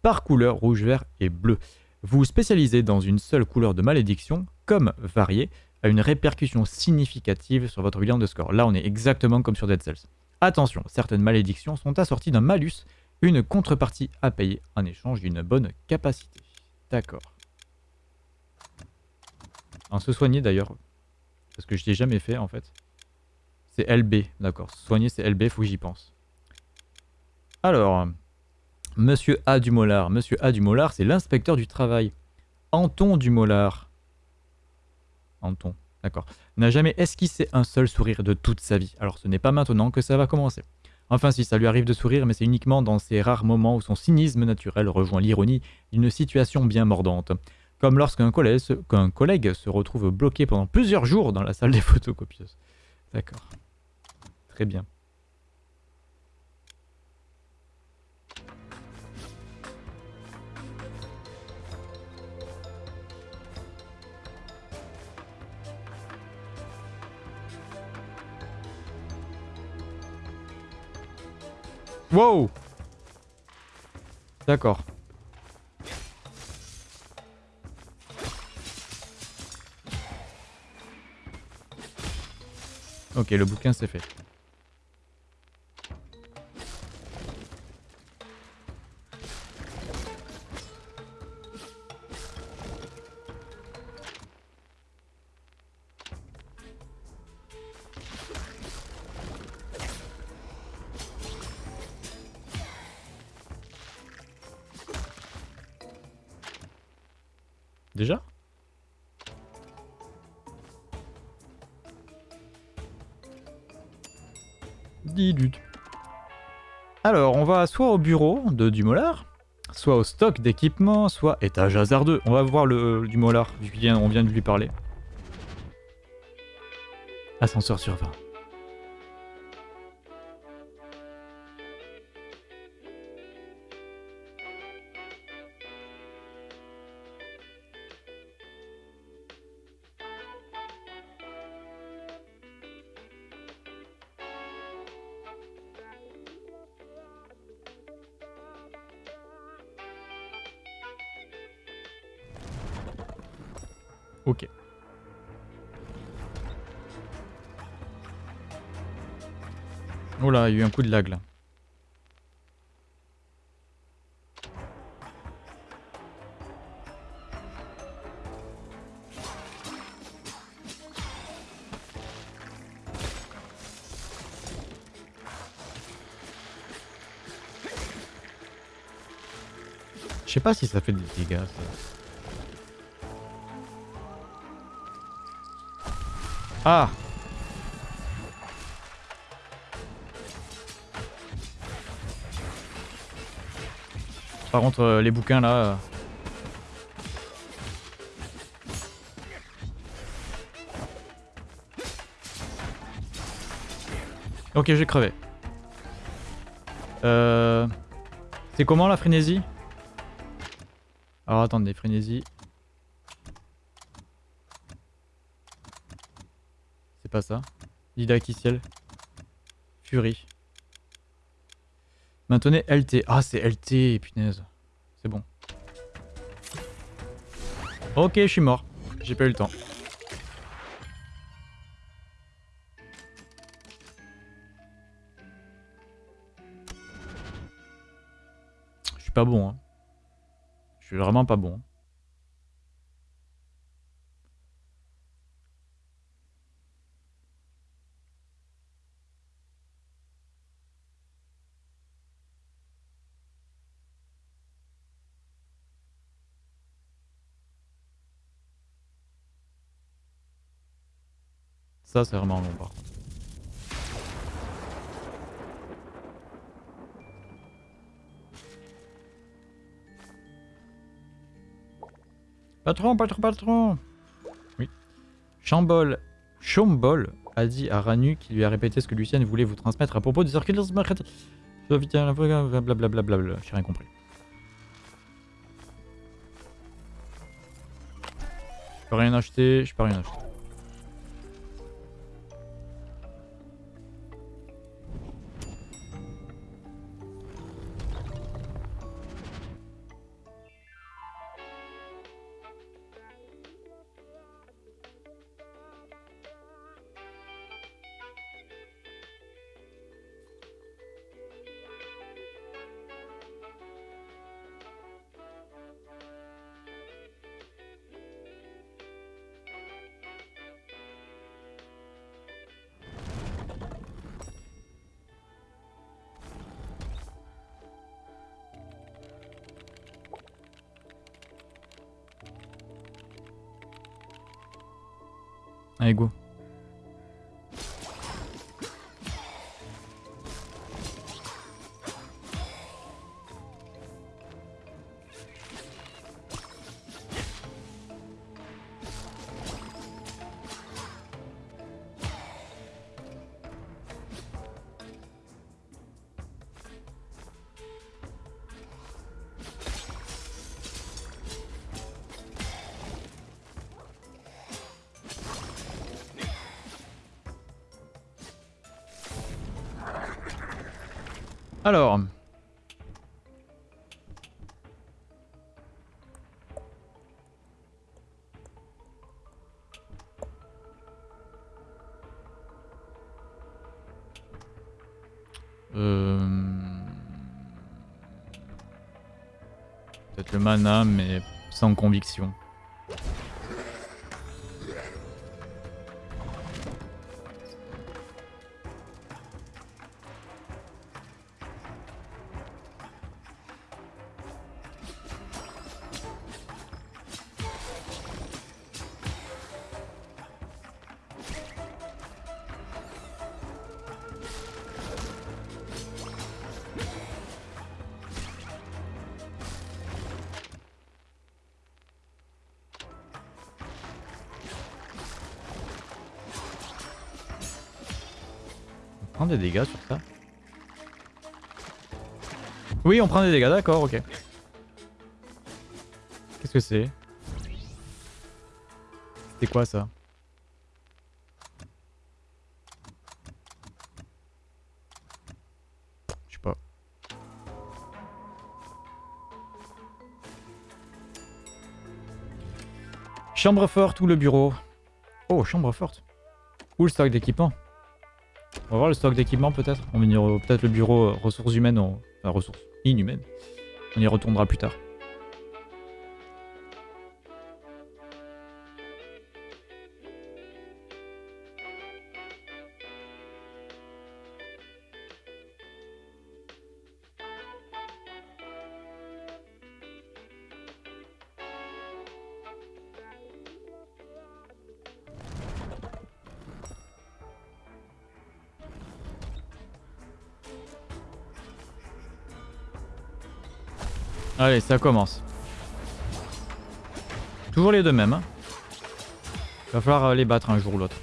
par couleur rouge, vert et bleu. Vous spécialisez dans une seule couleur de malédiction, comme variée, a une répercussion significative sur votre bilan de score. Là, on est exactement comme sur Dead Cells. Attention, certaines malédictions sont assorties d'un malus, une contrepartie à payer en échange d'une bonne capacité. D'accord. En se soigner d'ailleurs, parce que je l'ai jamais fait en fait. C'est LB, d'accord. Soigner c'est LB, faut que j'y pense. Alors, Monsieur A du Mollard. Monsieur A du Mollard, c'est l'inspecteur du travail. Anton du Mollard. Anton, d'accord. N'a jamais esquissé un seul sourire de toute sa vie. Alors ce n'est pas maintenant que ça va commencer. Enfin si, ça lui arrive de sourire, mais c'est uniquement dans ces rares moments où son cynisme naturel rejoint l'ironie d'une situation bien mordante. Comme lorsqu'un collègue, collègue se retrouve bloqué pendant plusieurs jours dans la salle des photocopieuses. D'accord. Très bien. Wow D'accord. Ok, le bouquin c'est fait. On soit au bureau de Dumollard, soit au stock d'équipement, soit étage hasardeux. On va voir le du molar, vu qu'on vient de lui parler. Ascenseur sur 20. Y a eu un coup de lag là. Je sais pas si ça fait des dégâts. Ah Par contre, euh, les bouquins là... Euh. Ok, j'ai crevé. Euh... C'est comment la frénésie? Alors attendez, frénésie. pas ça. Didacticiel. Fury. Maintenez LT. Ah, c'est LT, punaise. C'est bon. Ok, je suis mort. J'ai pas eu le temps. Je suis pas bon, hein. Je suis vraiment pas bon. Ça, c'est vraiment long par contre. Patron, patron, patron Oui. Chambol, Chambol a dit à Ranu qui lui a répété ce que Lucienne voulait vous transmettre à propos des circuits blablabla. J'ai rien compris. Je peux rien acheter, je peux rien acheter. Allez, go. Alors. Euh... Peut-être le mana, mais sans conviction. Des dégâts sur ça Oui, on prend des dégâts, d'accord, ok. Qu'est-ce que c'est? C'était quoi ça? Je sais pas. Chambre forte ou le bureau? Oh, chambre forte. Ou le stock d'équipement. On va voir le stock d'équipement peut-être. On va peut-être le bureau euh, ressources humaines, enfin ressources inhumaines. On y retournera plus tard. Allez, ça commence. Toujours les deux mêmes. Hein. Va falloir euh, les battre un jour ou l'autre.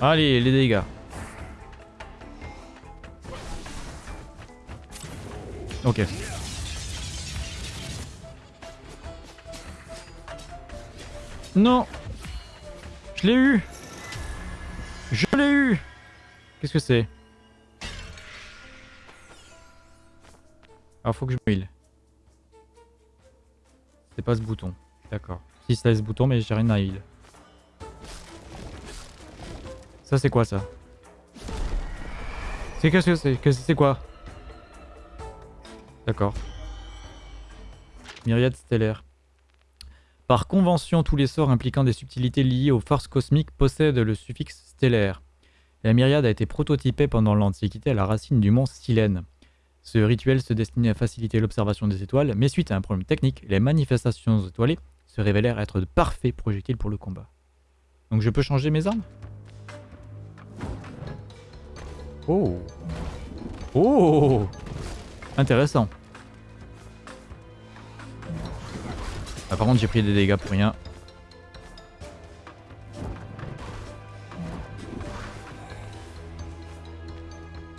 Allez, les dégâts. Ok. Non Je l'ai eu Je l'ai eu Qu'est-ce que c'est? Alors faut que je me heal. C'est pas ce bouton. D'accord. Si c'est ce bouton mais j'ai rien à heal. Ça c'est quoi ça? C'est qu'est-ce que c'est? C'est quoi? D'accord. Myriade stellaire. Par convention, tous les sorts impliquant des subtilités liées aux forces cosmiques possèdent le suffixe stellaire. La myriade a été prototypée pendant l'Antiquité à la racine du mont Silène. Ce rituel se destinait à faciliter l'observation des étoiles, mais suite à un problème technique, les manifestations étoilées se révélèrent être de parfaits projectiles pour le combat. Donc je peux changer mes armes? Oh Oh Intéressant. Ah, par contre, j'ai pris des dégâts pour rien.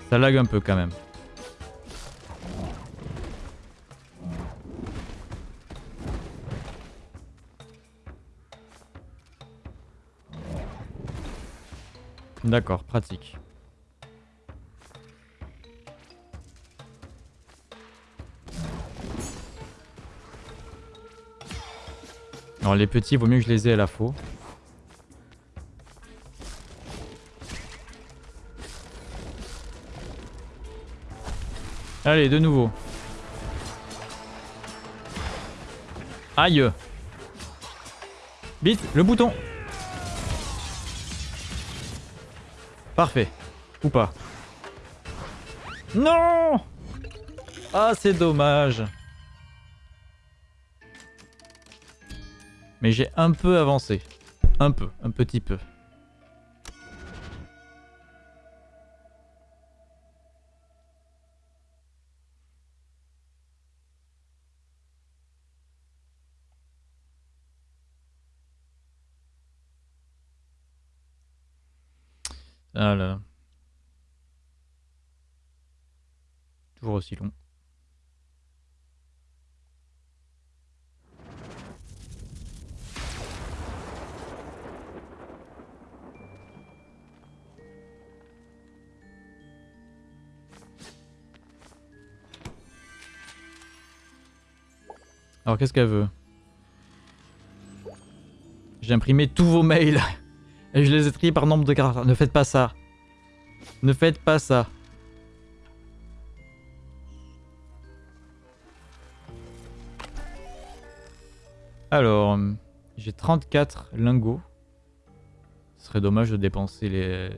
Ça lag un peu quand même. D'accord, pratique. Alors les petits, vaut mieux que je les ai à la faux. Allez, de nouveau. Aïe Vite, le bouton Parfait. Ou pas. Non Ah, c'est dommage. Mais j'ai un peu avancé. Un peu, un petit peu. Ah Toujours aussi long. Alors qu'est-ce qu'elle veut? J'ai imprimé tous vos mails et je les ai triés par nombre de caractères. Ne faites pas ça. Ne faites pas ça. Alors, j'ai 34 lingots. Ce serait dommage de dépenser les...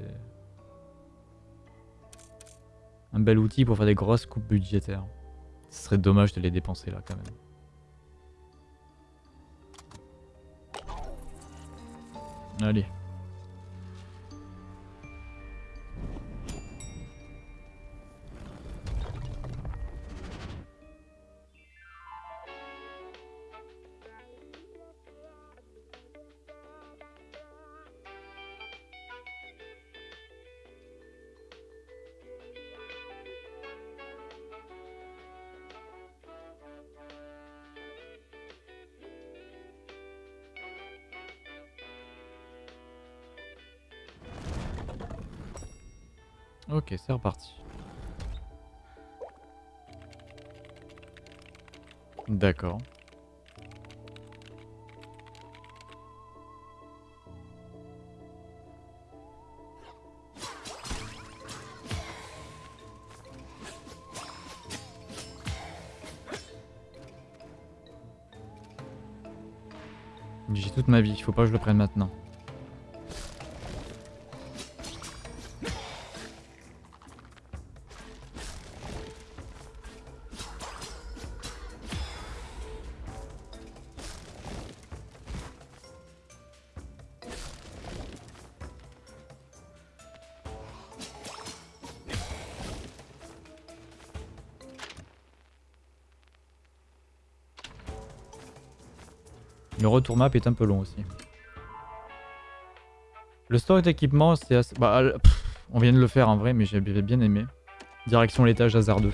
Un bel outil pour faire des grosses coupes budgétaires. Ce serait dommage de les dépenser là quand même. Allez. Ok, c'est reparti. D'accord. J'ai toute ma vie, il faut pas que je le prenne maintenant. Le retour map est un peu long aussi. Le stock d'équipement, c'est assez... Bah, on vient de le faire en vrai, mais j'avais bien aimé. Direction l'étage hasardeux.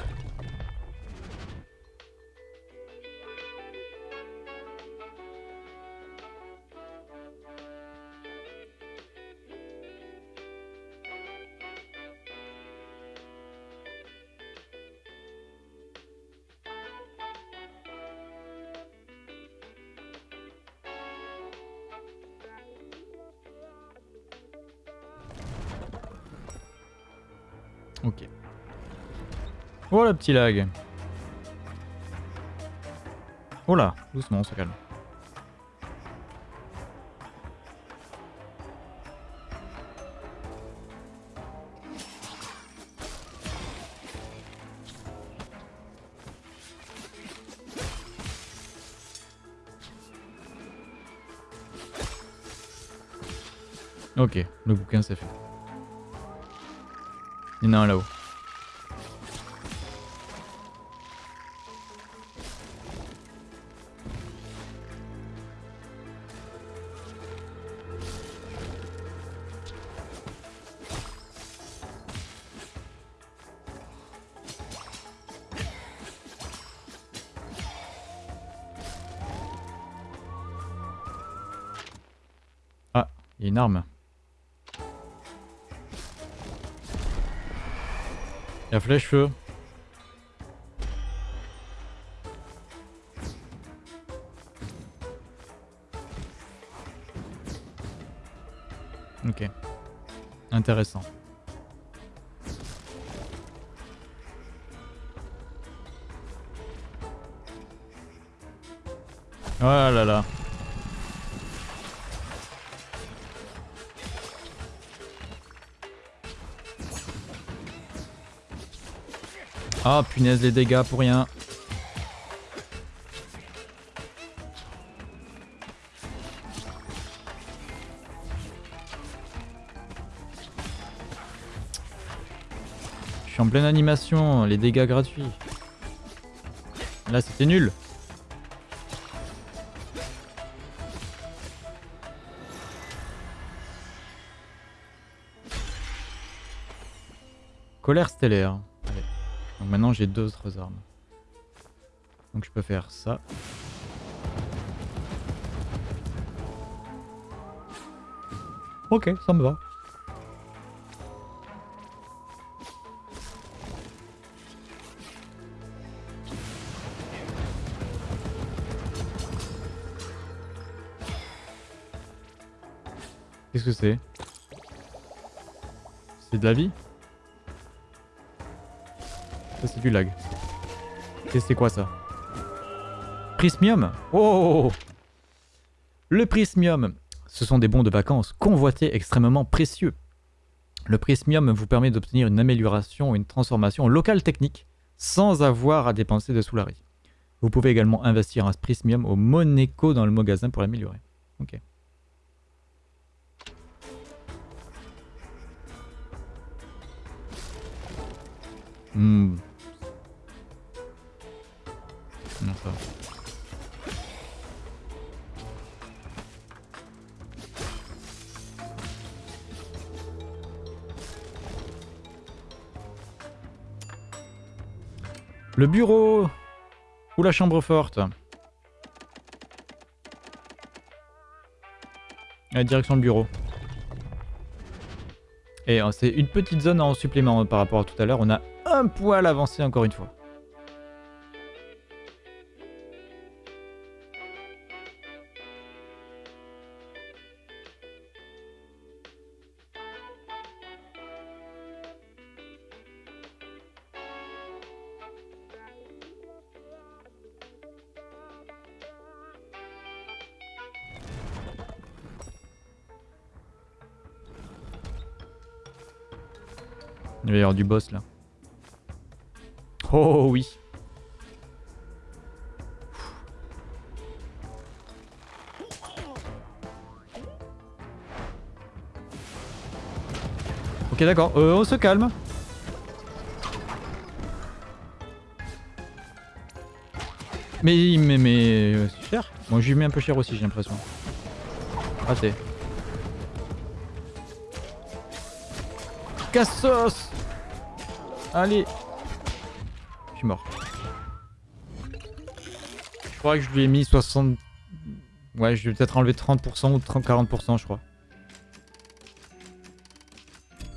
Le petit lag. Là, doucement, on se calme. Ok, le bouquin c'est fait. Il y en a un là-haut. Une arme. La flèche feu. Ok. Intéressant. Oh là là. Ah punaise les dégâts pour rien. Je suis en pleine animation, les dégâts gratuits. Là c'était nul. Colère stellaire. Maintenant j'ai deux autres armes. Donc je peux faire ça. Ok, ça me va. Qu'est-ce que c'est? C'est de la vie? Du lag. Et c'est quoi ça? Prismium Oh Le prismium Ce sont des bons de vacances convoités extrêmement précieux. Le prismium vous permet d'obtenir une amélioration une transformation locale technique sans avoir à dépenser de soulari. Vous pouvez également investir un prismium au Monaco dans le magasin pour l'améliorer. Ok. Hmm. Le bureau ou la chambre forte direction le bureau. Et euh, c'est une petite zone en supplément par rapport à tout à l'heure. On a un poil avancé encore une fois. Du boss là. Oh oui. Ok d'accord, euh, on se calme. Mais, mais, mais, euh, c'est cher. Moi, je lui mets un peu cher aussi, j'ai l'impression. Raté. Cassos Allez Je suis mort. Je crois que je lui ai mis 60... Ouais, je vais peut-être enlever 30% ou 30-40% je crois.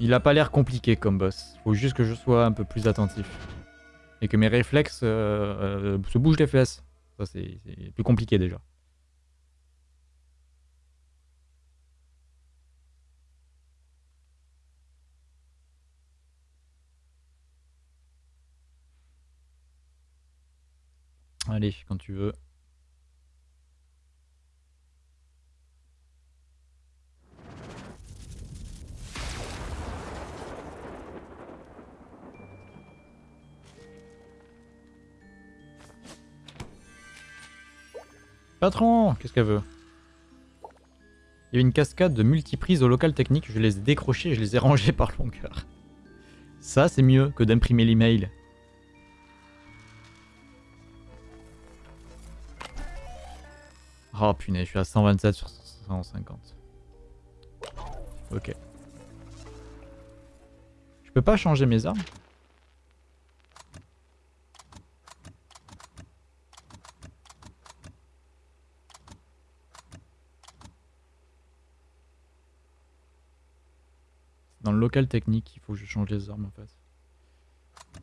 Il a pas l'air compliqué comme boss. Faut juste que je sois un peu plus attentif. Et que mes réflexes euh, euh, se bougent les fesses. Ça c'est plus compliqué déjà. Quand tu veux. Patron, qu'est-ce qu'elle veut? Il y a une cascade de multiprises au local technique, je les ai décrochées et je les ai rangées par longueur. Ça, c'est mieux que d'imprimer l'email. Oh punaise, je suis à 127 sur 150. Ok. Je peux pas changer mes armes? Dans le local technique, il faut que je change les armes en fait.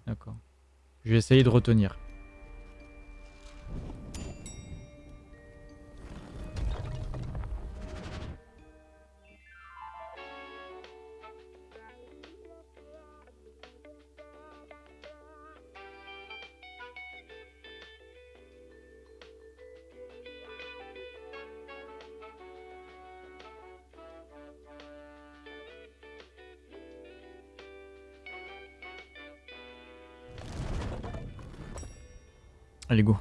D'accord. Je vais essayer de retenir. Allez, go.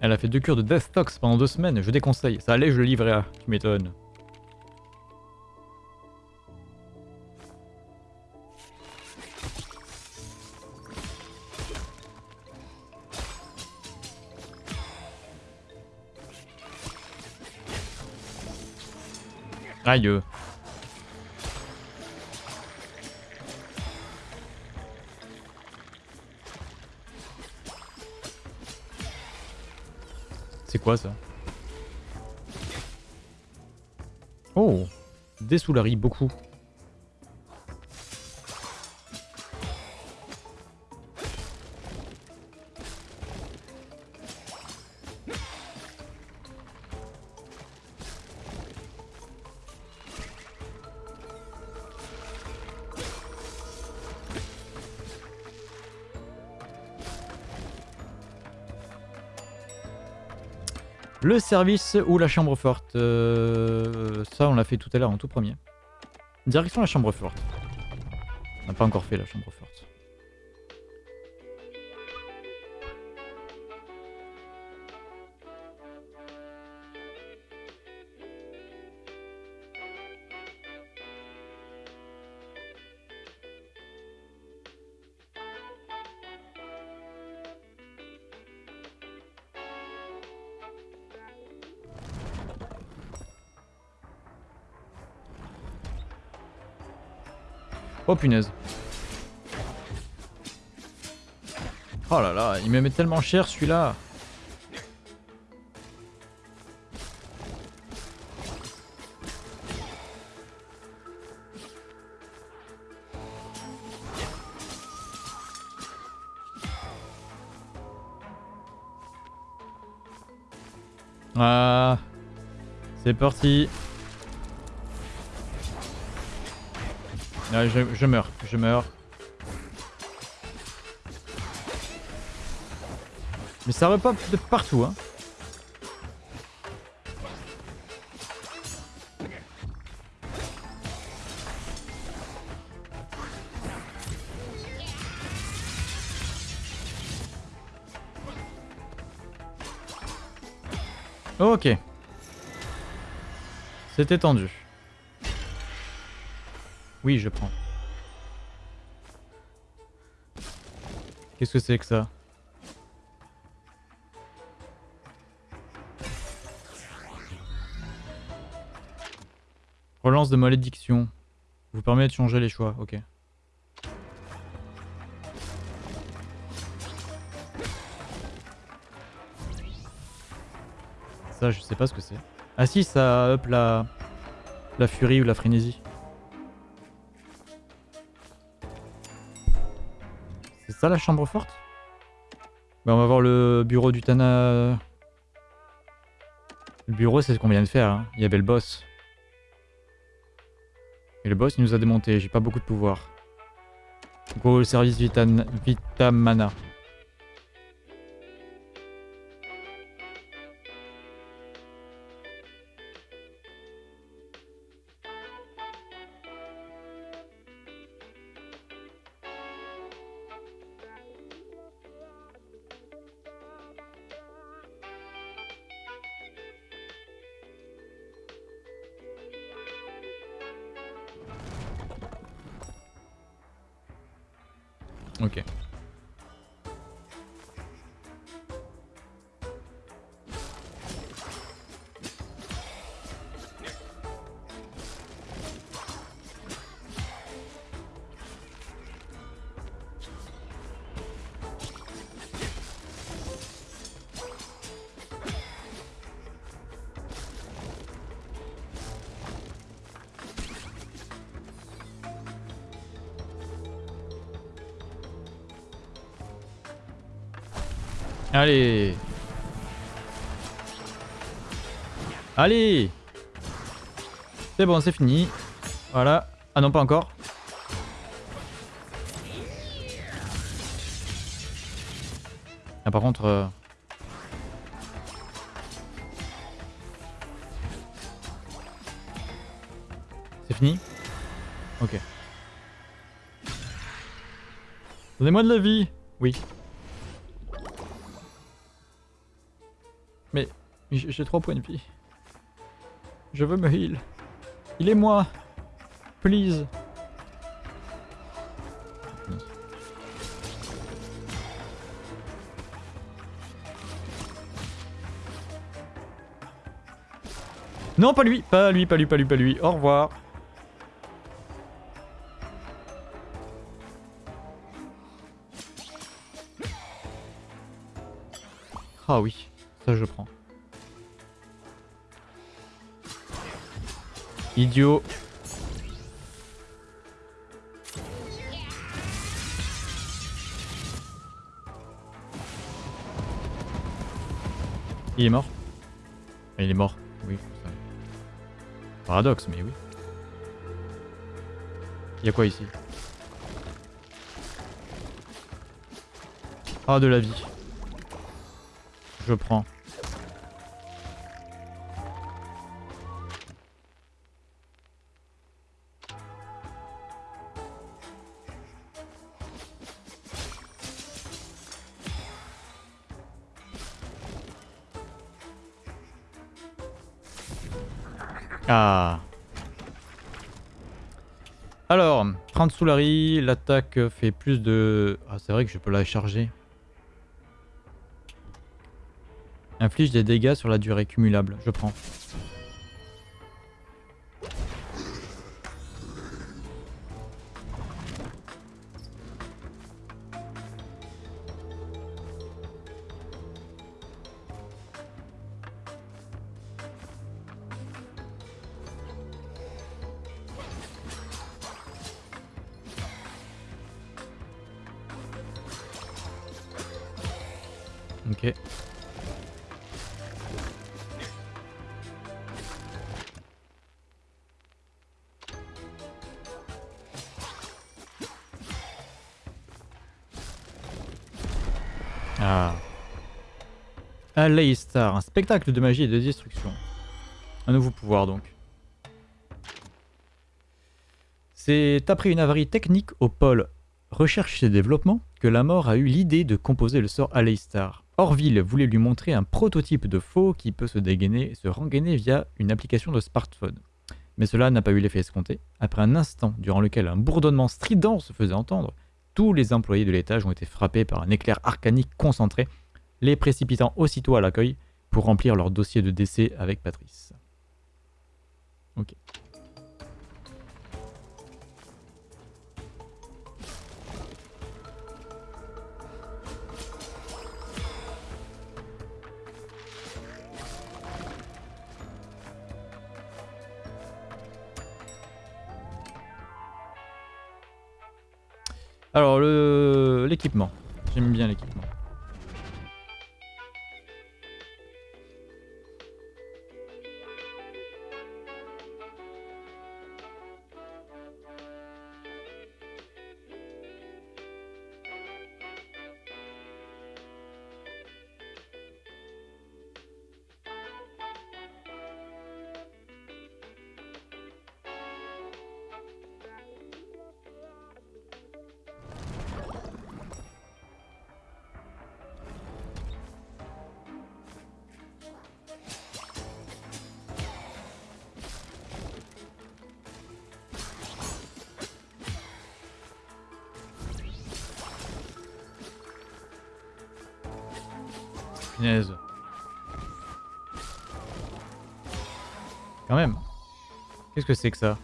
Elle a fait deux cures de Death pendant deux semaines, je déconseille. Ça allait, je le livrais à. Tu m'étonnes. Aïe. Quoi ça Oh Des soularies, beaucoup. Le service ou la chambre forte euh, Ça, on l'a fait tout à l'heure en tout premier. Direction la chambre forte. On n'a pas encore fait la chambre forte. Oh punaise. Oh là là, il me met tellement cher celui-là. Ah, c'est parti. Je, je meurs, je meurs. Mais ça repop de partout, hein. Ok. C'était tendu. Oui, je prends. Qu'est-ce que c'est que ça Relance de malédiction. Vous permet de changer les choix, ok. Ça, je sais pas ce que c'est. Ah si, ça up la... la furie ou la frénésie. Ça la chambre forte Bah on va voir le bureau du Tana... Le bureau c'est ce qu'on vient de faire, hein. il y avait le boss. Et le boss il nous a démonté, j'ai pas beaucoup de pouvoir. Go le service. Vitamana. C'est fini. Voilà. Ah non, pas encore. Ah par contre... euh, C'est fini? Ok. Donnez-moi de la vie Oui. Mais j'ai 3 points de vie. Je veux me heal. Il moi. Please. Non, pas lui, pas lui, pas lui, pas lui, pas lui. Au revoir. Ah oui, ça je prends. Idiot. Il est mort Il est mort, oui. Paradoxe, mais oui. Il y a quoi ici? Ah, de la vie. Je prends. 30 l'attaque fait plus de... Ah c'est vrai que je peux la charger. Inflige des dégâts sur la durée cumulable, je prends. Un spectacle de magie et de destruction. Un nouveau pouvoir donc. C'est après une avarie technique au pôle recherche et développement que la mort a eu l'idée de composer le sort Aleistar. Orville voulait lui montrer un prototype de faux qui peut se dégainer et se rengainer via une application de smartphone. Mais cela n'a pas eu l'effet escompté. Après un instant durant lequel un bourdonnement strident se faisait entendre, tous les employés de l'étage ont été frappés par un éclair arcanique concentré, les précipitant aussitôt à l'accueil pour remplir leur dossier de décès avec Patrice. Ok. Alors, l'équipement. J'aime bien l'équipement. Quand même. Qu'est-ce que c'est que ça?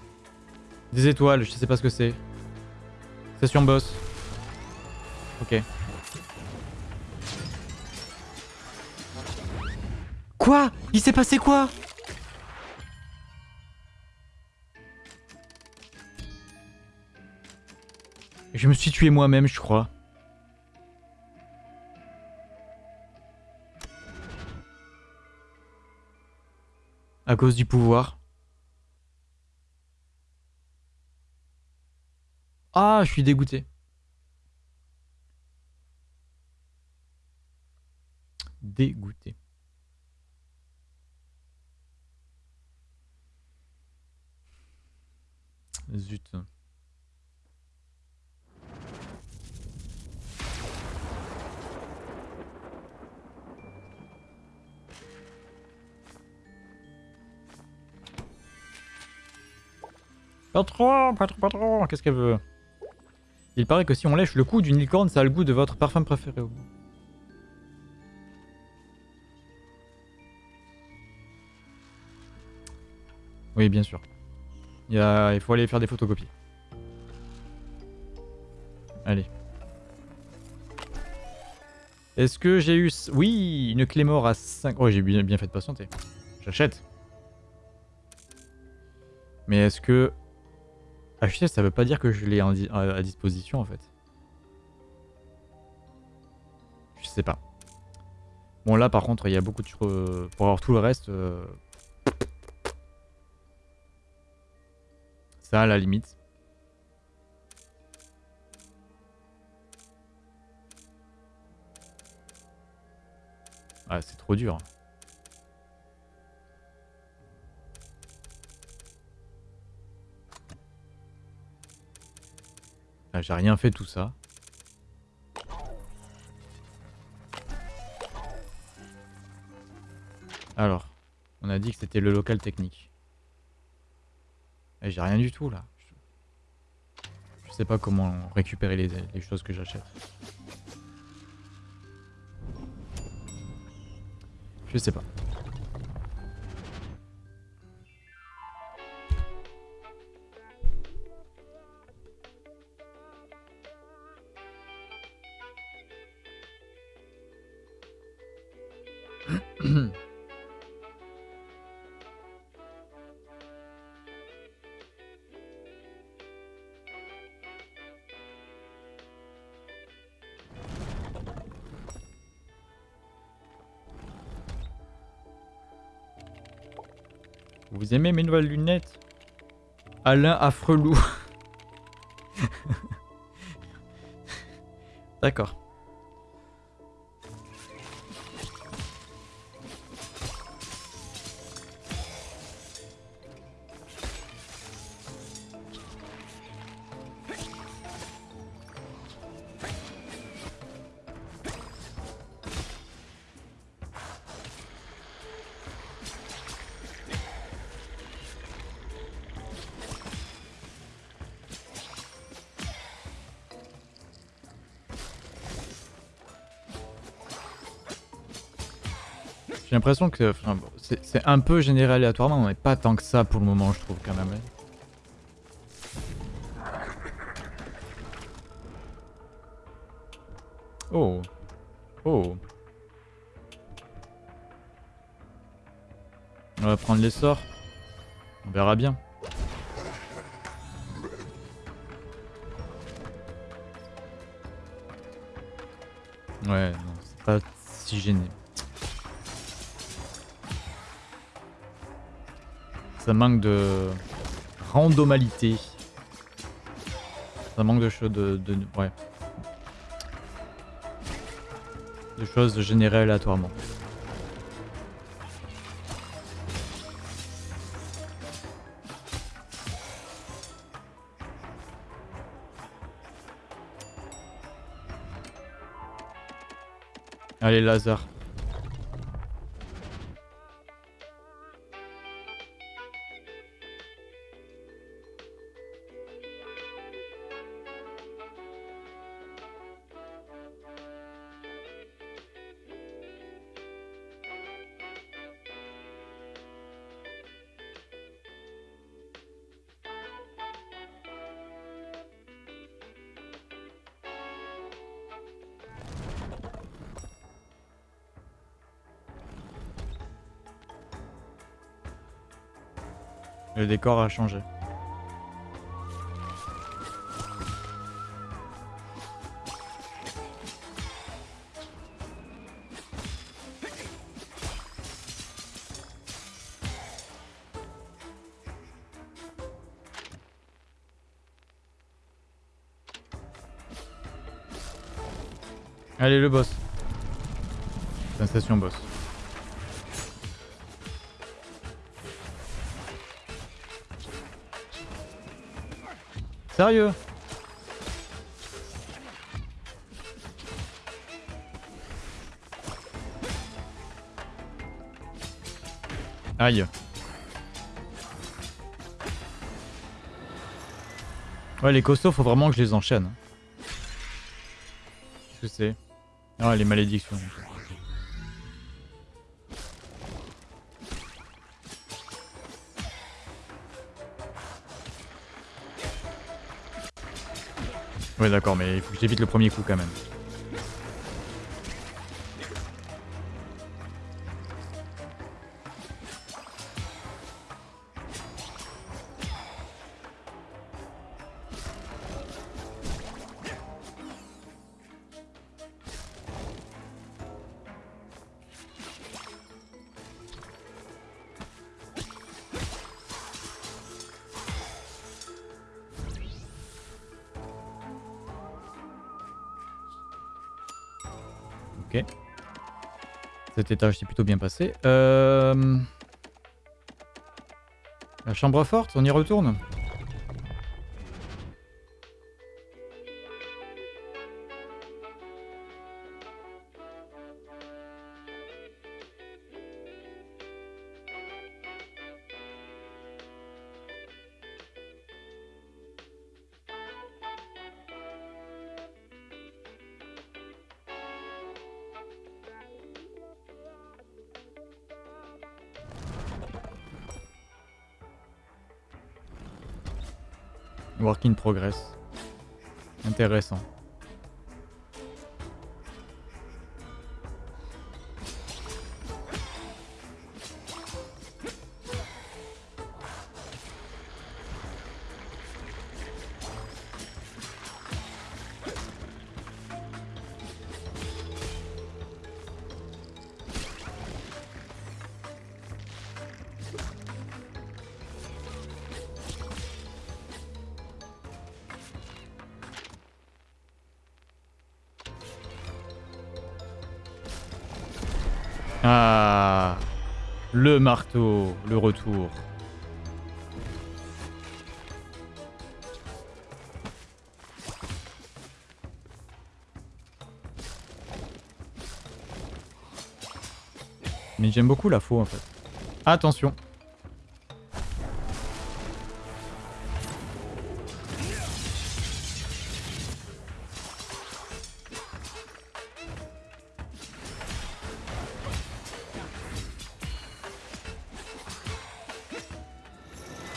Des étoiles, je sais pas ce que c'est. Session boss. Ok. Quoi? Il s'est passé quoi? Je me suis tué moi-même, je crois. À cause du pouvoir. Ah, je suis dégoûté. Dégoûté. Zut. Patron, patron, patron, qu'est-ce qu'elle veut? Il paraît que si on lèche le cou d'une licorne, ça a le goût de votre parfum préféré. Oui, bien sûr. Il, faut aller faire des photocopies. Allez. Est-ce que j'ai eu... Oui, une clé mort à 5... Oh, j'ai bien fait de patienter. J'achète. Mais est-ce que HTS, ça veut pas dire que je l'ai à disposition en fait. Je sais pas. Bon là par contre il y a beaucoup de choses... Euh, pour avoir tout le reste... Euh, ça à la limite. Ah c'est trop dur. Ah, j'ai rien fait tout ça. Alors, on a dit que c'était le local technique. Et j'ai rien du tout là. Je sais pas comment récupérer les choses que j'achète. Je sais pas. Vous aimez mes nouvelles lunettes? Alain Affrelou. D'accord. L'impression que enfin, bon, c'est un peu généré aléatoirement, mais pas tant que ça pour le moment, je trouve quand même. Oh. Oh. On va prendre les sorts. On verra bien. Ouais, non, c'est pas si gêné. Ça manque de randomalité. Ça manque de choses de, ouais. De choses générées aléatoirement. Allez Lazare. Décor a changé. Allez le boss. Sensation boss. Sérieux Aïe. Ouais, les costauds, faut vraiment que je les enchaîne. Qu'est-ce que c'est? Ah, les malédictions. Ouais, d'accord, mais il faut que j'évite le premier coup quand même. Cet étage s'est plutôt bien passé. Euh... La chambre forte, on y retourne? Work in progress. Intéressant. Le retour. Mais j'aime beaucoup la faux en fait. Attention.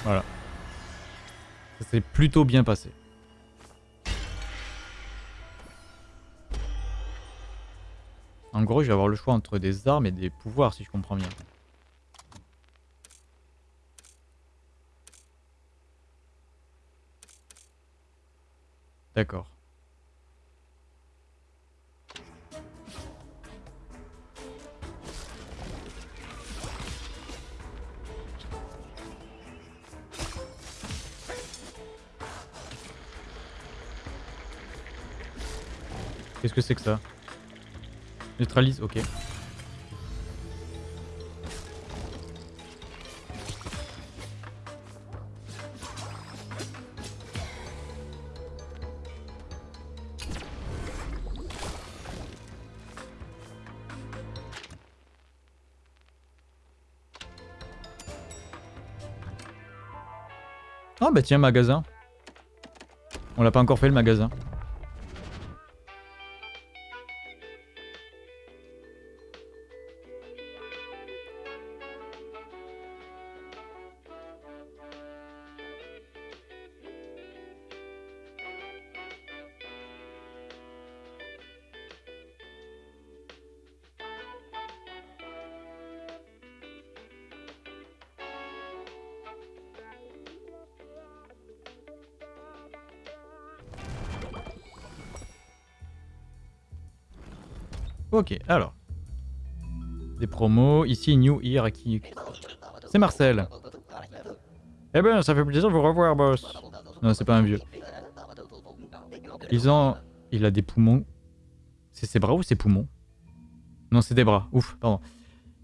Voilà. Ça s'est plutôt bien passé. En gros, je vais avoir le choix entre des armes et des pouvoirs, si je comprends bien. D'accord. Qu'est-ce que c'est que ça Neutralise, ok. Ah bah tiens, magasin. On l'a pas encore fait le magasin. Ok, alors. Des promos. Ici, New Year qui. C'est Marcel. Eh ben, ça fait plaisir de vous revoir, boss. Non, c'est pas un vieux. Ils ont... Il a des poumons. C'est ses bras ou ses poumons? Non, c'est des bras. Ouf, pardon.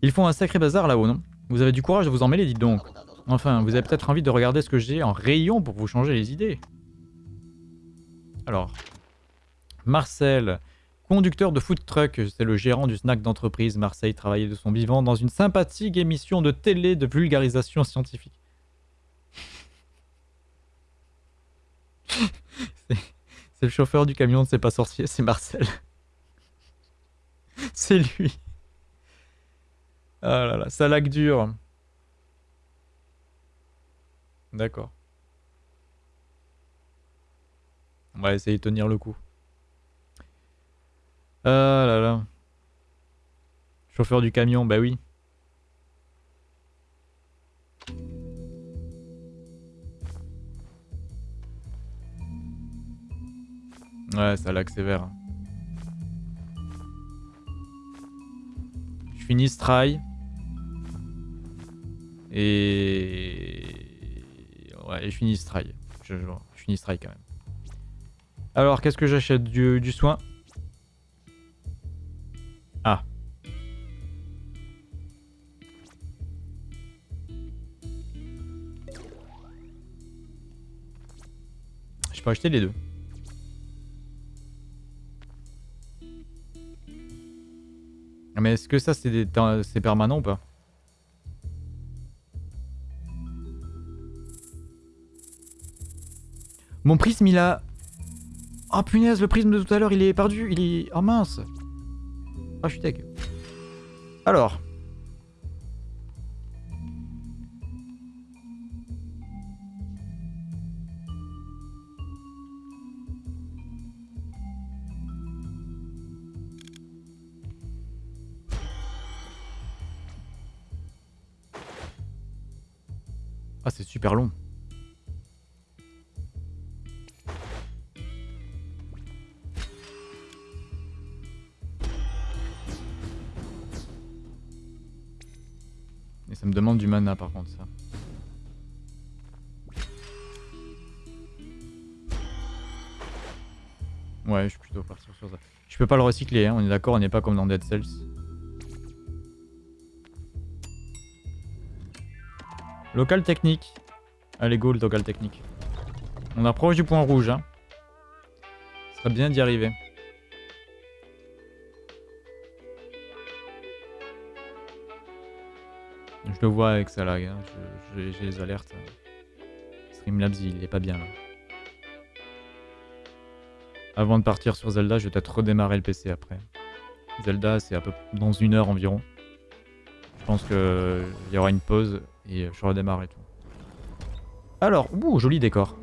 Ils font un sacré bazar là-haut, non? Vous avez du courage de vous en mêler, dites donc. Enfin, vous avez peut-être envie de regarder ce que j'ai en rayon pour vous changer les idées. Alors. Marcel. Conducteur de food truck, c'est le gérant du snack d'entreprise. Marseille travaillait de son vivant dans une sympathique émission de télé de vulgarisation scientifique. c'est le chauffeur du camion C'est pas sorcier, c'est Marcel. c'est lui. Ah là là, ça lag dur. D'accord. On va essayer de tenir le coup. Ah là là. Chauffeur du camion, bah oui. Ouais, ça lag. Je finis ce try. Et... Ouais, je finis ce try. Je, finis ce try quand même. Alors, qu'est-ce que j'achète du soin? Acheter les deux. Mais est-ce que ça c'est permanent ou pas? Mon prisme il a... Oh punaise, le prisme de tout à l'heure il est perdu, il est... Oh mince ah, je suis Alors. Long. Ça me demande du mana par contre ça. Ouais, je suis plutôt partir sur ça. Je peux pas le recycler, hein, on est d'accord, on n'est pas comme dans Dead Cells. Local technique. Allez go le local technique. On approche du point rouge. Hein. Ce serait bien d'y arriver. Je le vois avec ça là, hein. j'ai les alertes. Streamlabs il est pas bien là. Avant de partir sur Zelda, je vais peut-être redémarrer le PC après. Zelda c'est à peu dans une heure environ. Je pense qu'il y aura une pause et je redémarre et tout. Alors, ouh, joli décor.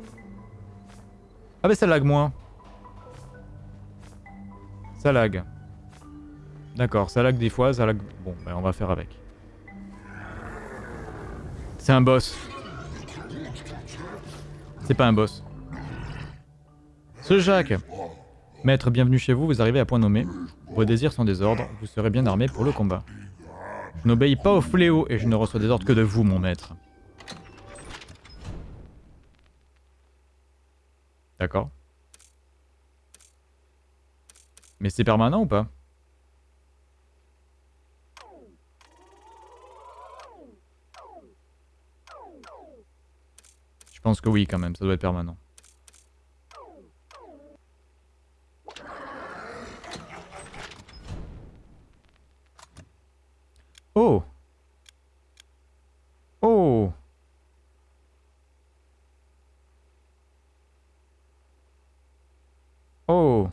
Ah mais ça lag moins. Ça lag. D'accord, ça lag des fois, ça lag... Bon, ben on va faire avec. C'est un boss. C'est pas un boss. Ce Jacques Maître, bienvenue chez vous, vous arrivez à point nommé. Vos désirs sont des ordres, vous serez bien armé pour le combat. Je n'obéis pas au fléau et je ne reçois des ordres que de vous, mon maître. D'accord. Mais c'est permanent ou pas? Je pense que oui quand même, ça doit être permanent. Oh Oh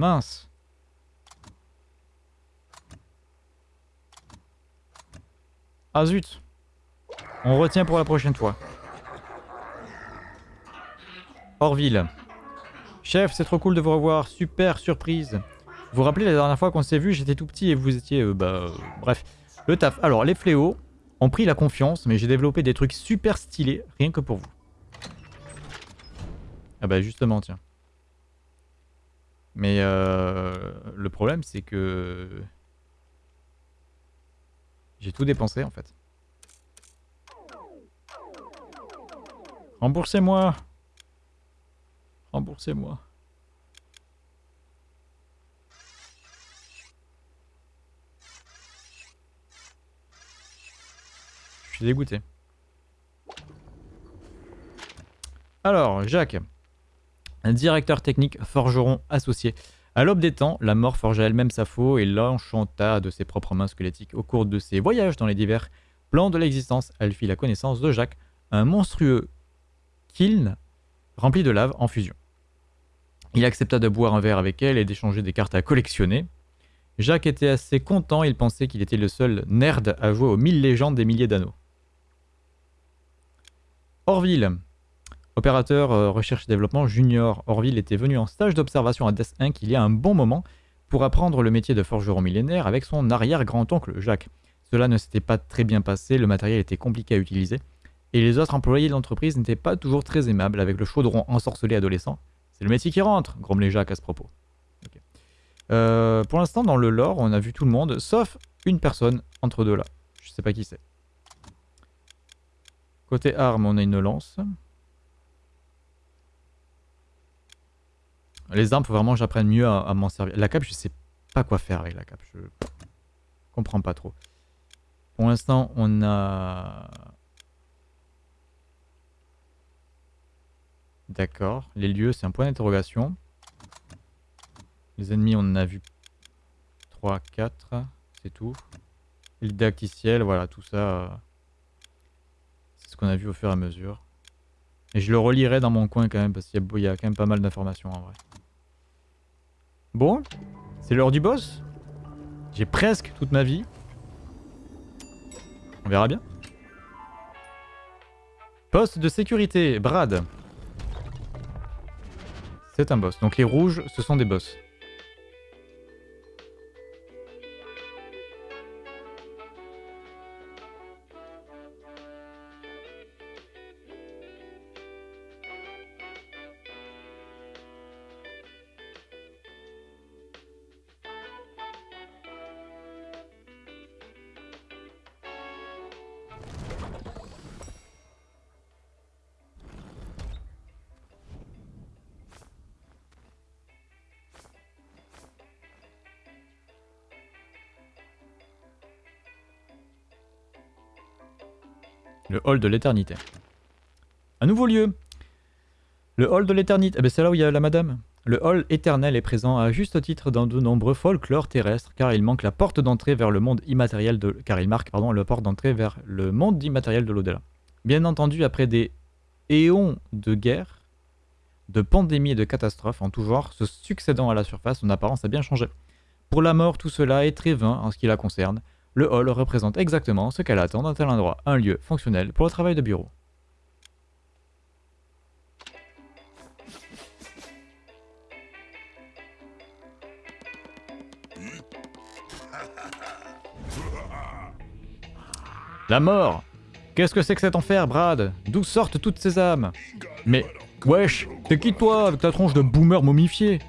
Mince Ah zut On retient pour la prochaine fois. Orville. Chef, c'est trop cool de vous revoir. Super surprise. Vous vous rappelez la dernière fois qu'on s'est vu, j'étais tout petit et vous étiez... Euh, bah... Euh, bref. Le taf. Alors, les fléaux ont pris la confiance, mais j'ai développé des trucs super stylés, rien que pour vous. Ah bah justement, tiens. Mais euh, le problème, c'est que... J'ai tout dépensé, en fait. Remboursez-moi Remboursez-moi. Je suis dégoûté. Alors, Jacques. Un directeur technique forgeron associé. À l'aube des temps, la mort forgea elle-même sa faux et l'enchanta de ses propres mains squelettiques. Au cours de ses voyages dans les divers plans de l'existence, elle fit la connaissance de Jacques, un monstrueux kiln rempli de lave en fusion. Il accepta de boire un verre avec elle et d'échanger des cartes à collectionner. Jacques était assez content, il pensait qu'il était le seul nerd à jouer aux mille légendes des milliers d'anneaux. Orville, opérateur euh, recherche et développement junior. Orville était venu en stage d'observation à Death Inc. il y a un bon moment pour apprendre le métier de forgeron millénaire avec son arrière-grand-oncle Jacques. Cela ne s'était pas très bien passé, le matériel était compliqué à utiliser, et les autres employés de l'entreprise n'étaient pas toujours très aimables avec le chaudron ensorcelé adolescent c'est le métier qui rentre, grommelait Jacques à ce propos. Euh, pour l'instant, dans le lore, on a vu tout le monde, sauf une personne entre deux là. Je sais pas qui c'est. Côté arme, on a une lance. Les armes, faut vraiment que j'apprenne mieux à, m'en servir. La cape, je sais pas quoi faire avec la cape. Je comprends pas trop. Pour l'instant, on a D'accord. Les lieux, c'est un point d'interrogation. Les ennemis, on en a vu 3, 4. C'est tout. Le didacticiel, voilà, tout ça. Euh, c'est ce qu'on a vu au fur et à mesure. Et je le relirai dans mon coin quand même, parce qu'il y, a quand même pas mal d'informations en vrai. Bon, c'est l'heure du boss. J'ai presque toute ma vie. On verra bien. Poste de sécurité, Brad. C'est un boss. Donc les rouges, ce sont des boss. Le hall de l'éternité. Un nouveau lieu. Le hall de l'éternité. Eh ben c'est là où il y a la madame. Le hall éternel est présent à juste titre dans de nombreux folklores terrestres car il manque la porte d'entrée vers le monde immatériel de car il marque pardon la porte d'entrée vers le monde immatériel de l'au-delà. Bien entendu, après des éons de guerre, de pandémies et de catastrophes en tout genre se succédant à la surface, son apparence a bien changé. Pour la mort, tout cela est très vain en ce qui la concerne. Le hall représente exactement ce qu'elle attend d'un tel endroit, un lieu fonctionnel pour le travail de bureau. La mort Qu'est-ce que c'est que cet enfer, Brad? D'où sortent toutes ces âmes? Mais, wesh, t'es qui toi avec ta tronche de boomer momifié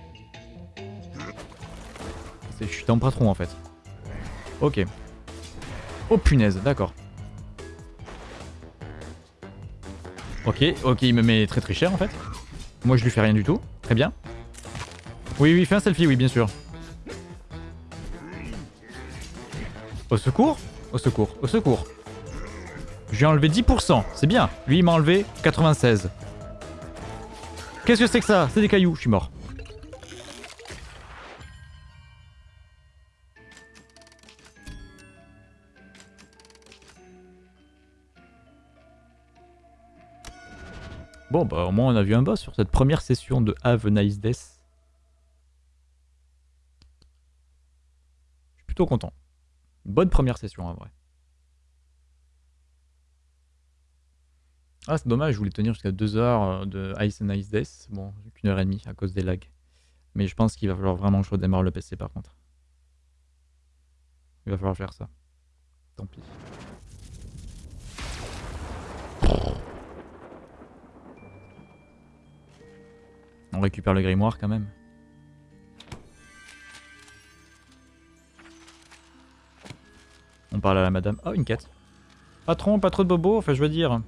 Je suis un patron en fait. Ok. Oh punaise, d'accord. Ok, ok, il me met très très cher en fait. Moi je lui fais rien du tout. Très bien. Oui, oui, fais un selfie, oui, bien sûr. Au secours Au secours, au secours. Je lui ai enlevé 10%, c'est bien. Lui, il m'a enlevé 96. Qu'est-ce que c'est que ça? C'est des cailloux, je suis mort. Bon, bah au moins on a vu un boss sur cette première session de Have a Nice Death. Je suis plutôt content. Bonne première session en vrai. Ah, c'est dommage, je voulais tenir jusqu'à 2 heures euh, de Ice and Ice Death. Bon, qu'une heure et demie à cause des lags. Mais je pense qu'il va falloir vraiment que je redémarre le PC par contre. Il va falloir faire ça. Tant pis. On récupère le grimoire quand même. On parle à la madame. Oh, une quête. Patron, pas trop de bobo, enfin je veux dire.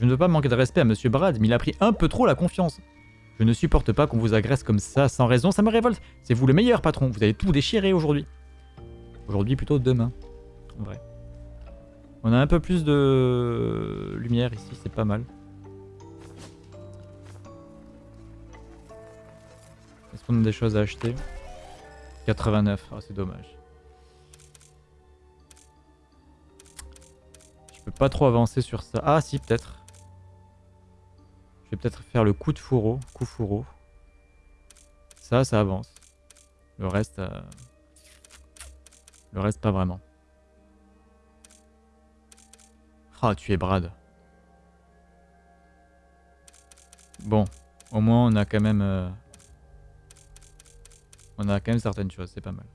Je ne veux pas manquer de respect à Monsieur Brad, mais il a pris un peu trop la confiance. Je ne supporte pas qu'on vous agresse comme ça, sans raison, ça me révolte. C'est vous le meilleur, patron. Vous allez tout déchirer aujourd'hui. Aujourd'hui, plutôt demain. En vrai. On a un peu plus de lumière ici, c'est pas mal. Des choses à acheter 89, oh, c'est dommage. Je peux pas trop avancer sur ça. Ah si, peut-être. Je vais peut-être faire le coup de fourreau. Coup fourreau. Ça, ça avance. Le reste... Euh, le reste, pas vraiment. Ah, tu es Brad. Bon, au moins on a quand même... Euh, on a quand même certaines choses, c'est pas mal.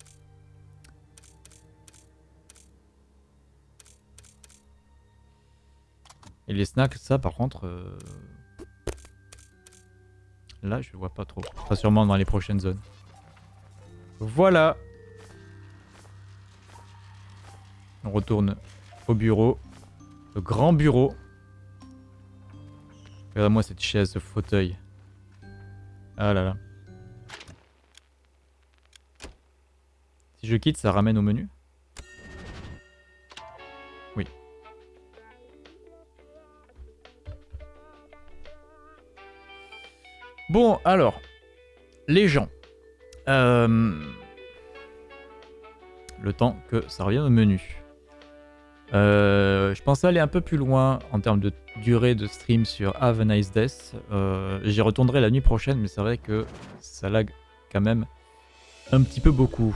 Et les snacks, ça par contre... Euh, là, je vois pas trop. Ça sûrement dans les prochaines zones. Voilà On retourne au bureau. Le grand bureau. Regarde-moi cette chaise, ce fauteuil. Ah là là. Si je quitte, ça ramène au menu Oui. Bon, alors. Les gens. Euh, le temps que ça revienne au menu. Euh, je pensais aller un peu plus loin en termes de durée de stream sur Have a Nice Death. Euh, j'y retournerai la nuit prochaine, mais c'est vrai que ça lag quand même un petit peu beaucoup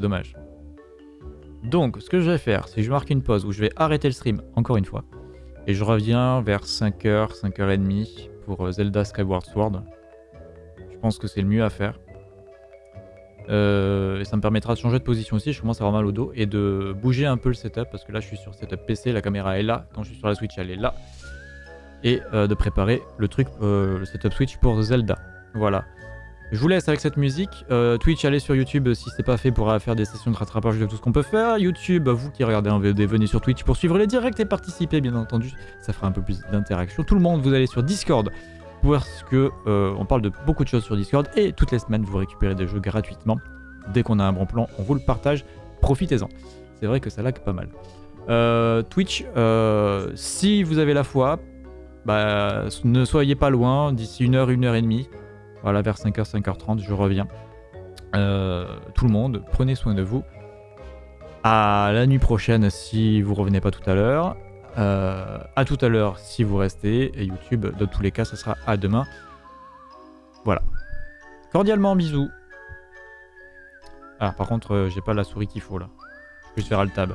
dommage. Donc, ce que je vais faire, c'est que je marque une pause où je vais arrêter le stream, encore une fois. Et je reviens vers 5h, 5h30 pour euh, Zelda Skyward Sword. Je pense que c'est le mieux à faire. Euh, et ça me permettra de changer de position aussi, je commence à avoir mal au dos. Et de bouger un peu le setup, parce que là je suis sur setup PC, la caméra est là. Quand je suis sur la Switch, elle est là. Et euh, de préparer le truc, le setup Switch pour Zelda. Voilà. Je vous laisse avec cette musique. Euh, Twitch, allez sur YouTube si c'est pas fait pour faire des sessions de rattrapage de tout ce qu'on peut faire. YouTube, vous qui regardez en VOD, venez sur Twitch pour suivre les directs et participer, bien entendu. Ça fera un peu plus d'interaction. Tout le monde, vous allez sur Discord parce que euh, on parle de beaucoup de choses sur Discord et toutes les semaines vous récupérez des jeux gratuitement. Dès qu'on a un bon plan, on vous le partage. Profitez-en. C'est vrai que ça lag pas mal. Euh, Twitch, si vous avez la foi, bah, ne soyez pas loin. D'ici une heure, une heure et demie. Voilà, vers 5h, 5h30, je reviens. Euh, tout le monde, prenez soin de vous. À la nuit prochaine si vous revenez pas tout à l'heure. Euh, à tout à l'heure si vous restez. Et YouTube, dans tous les cas, ça sera à demain. Voilà. Cordialement, bisous. Ah, par contre, euh, j'ai pas la souris qu'il faut là. Je vais faire Alt Tab.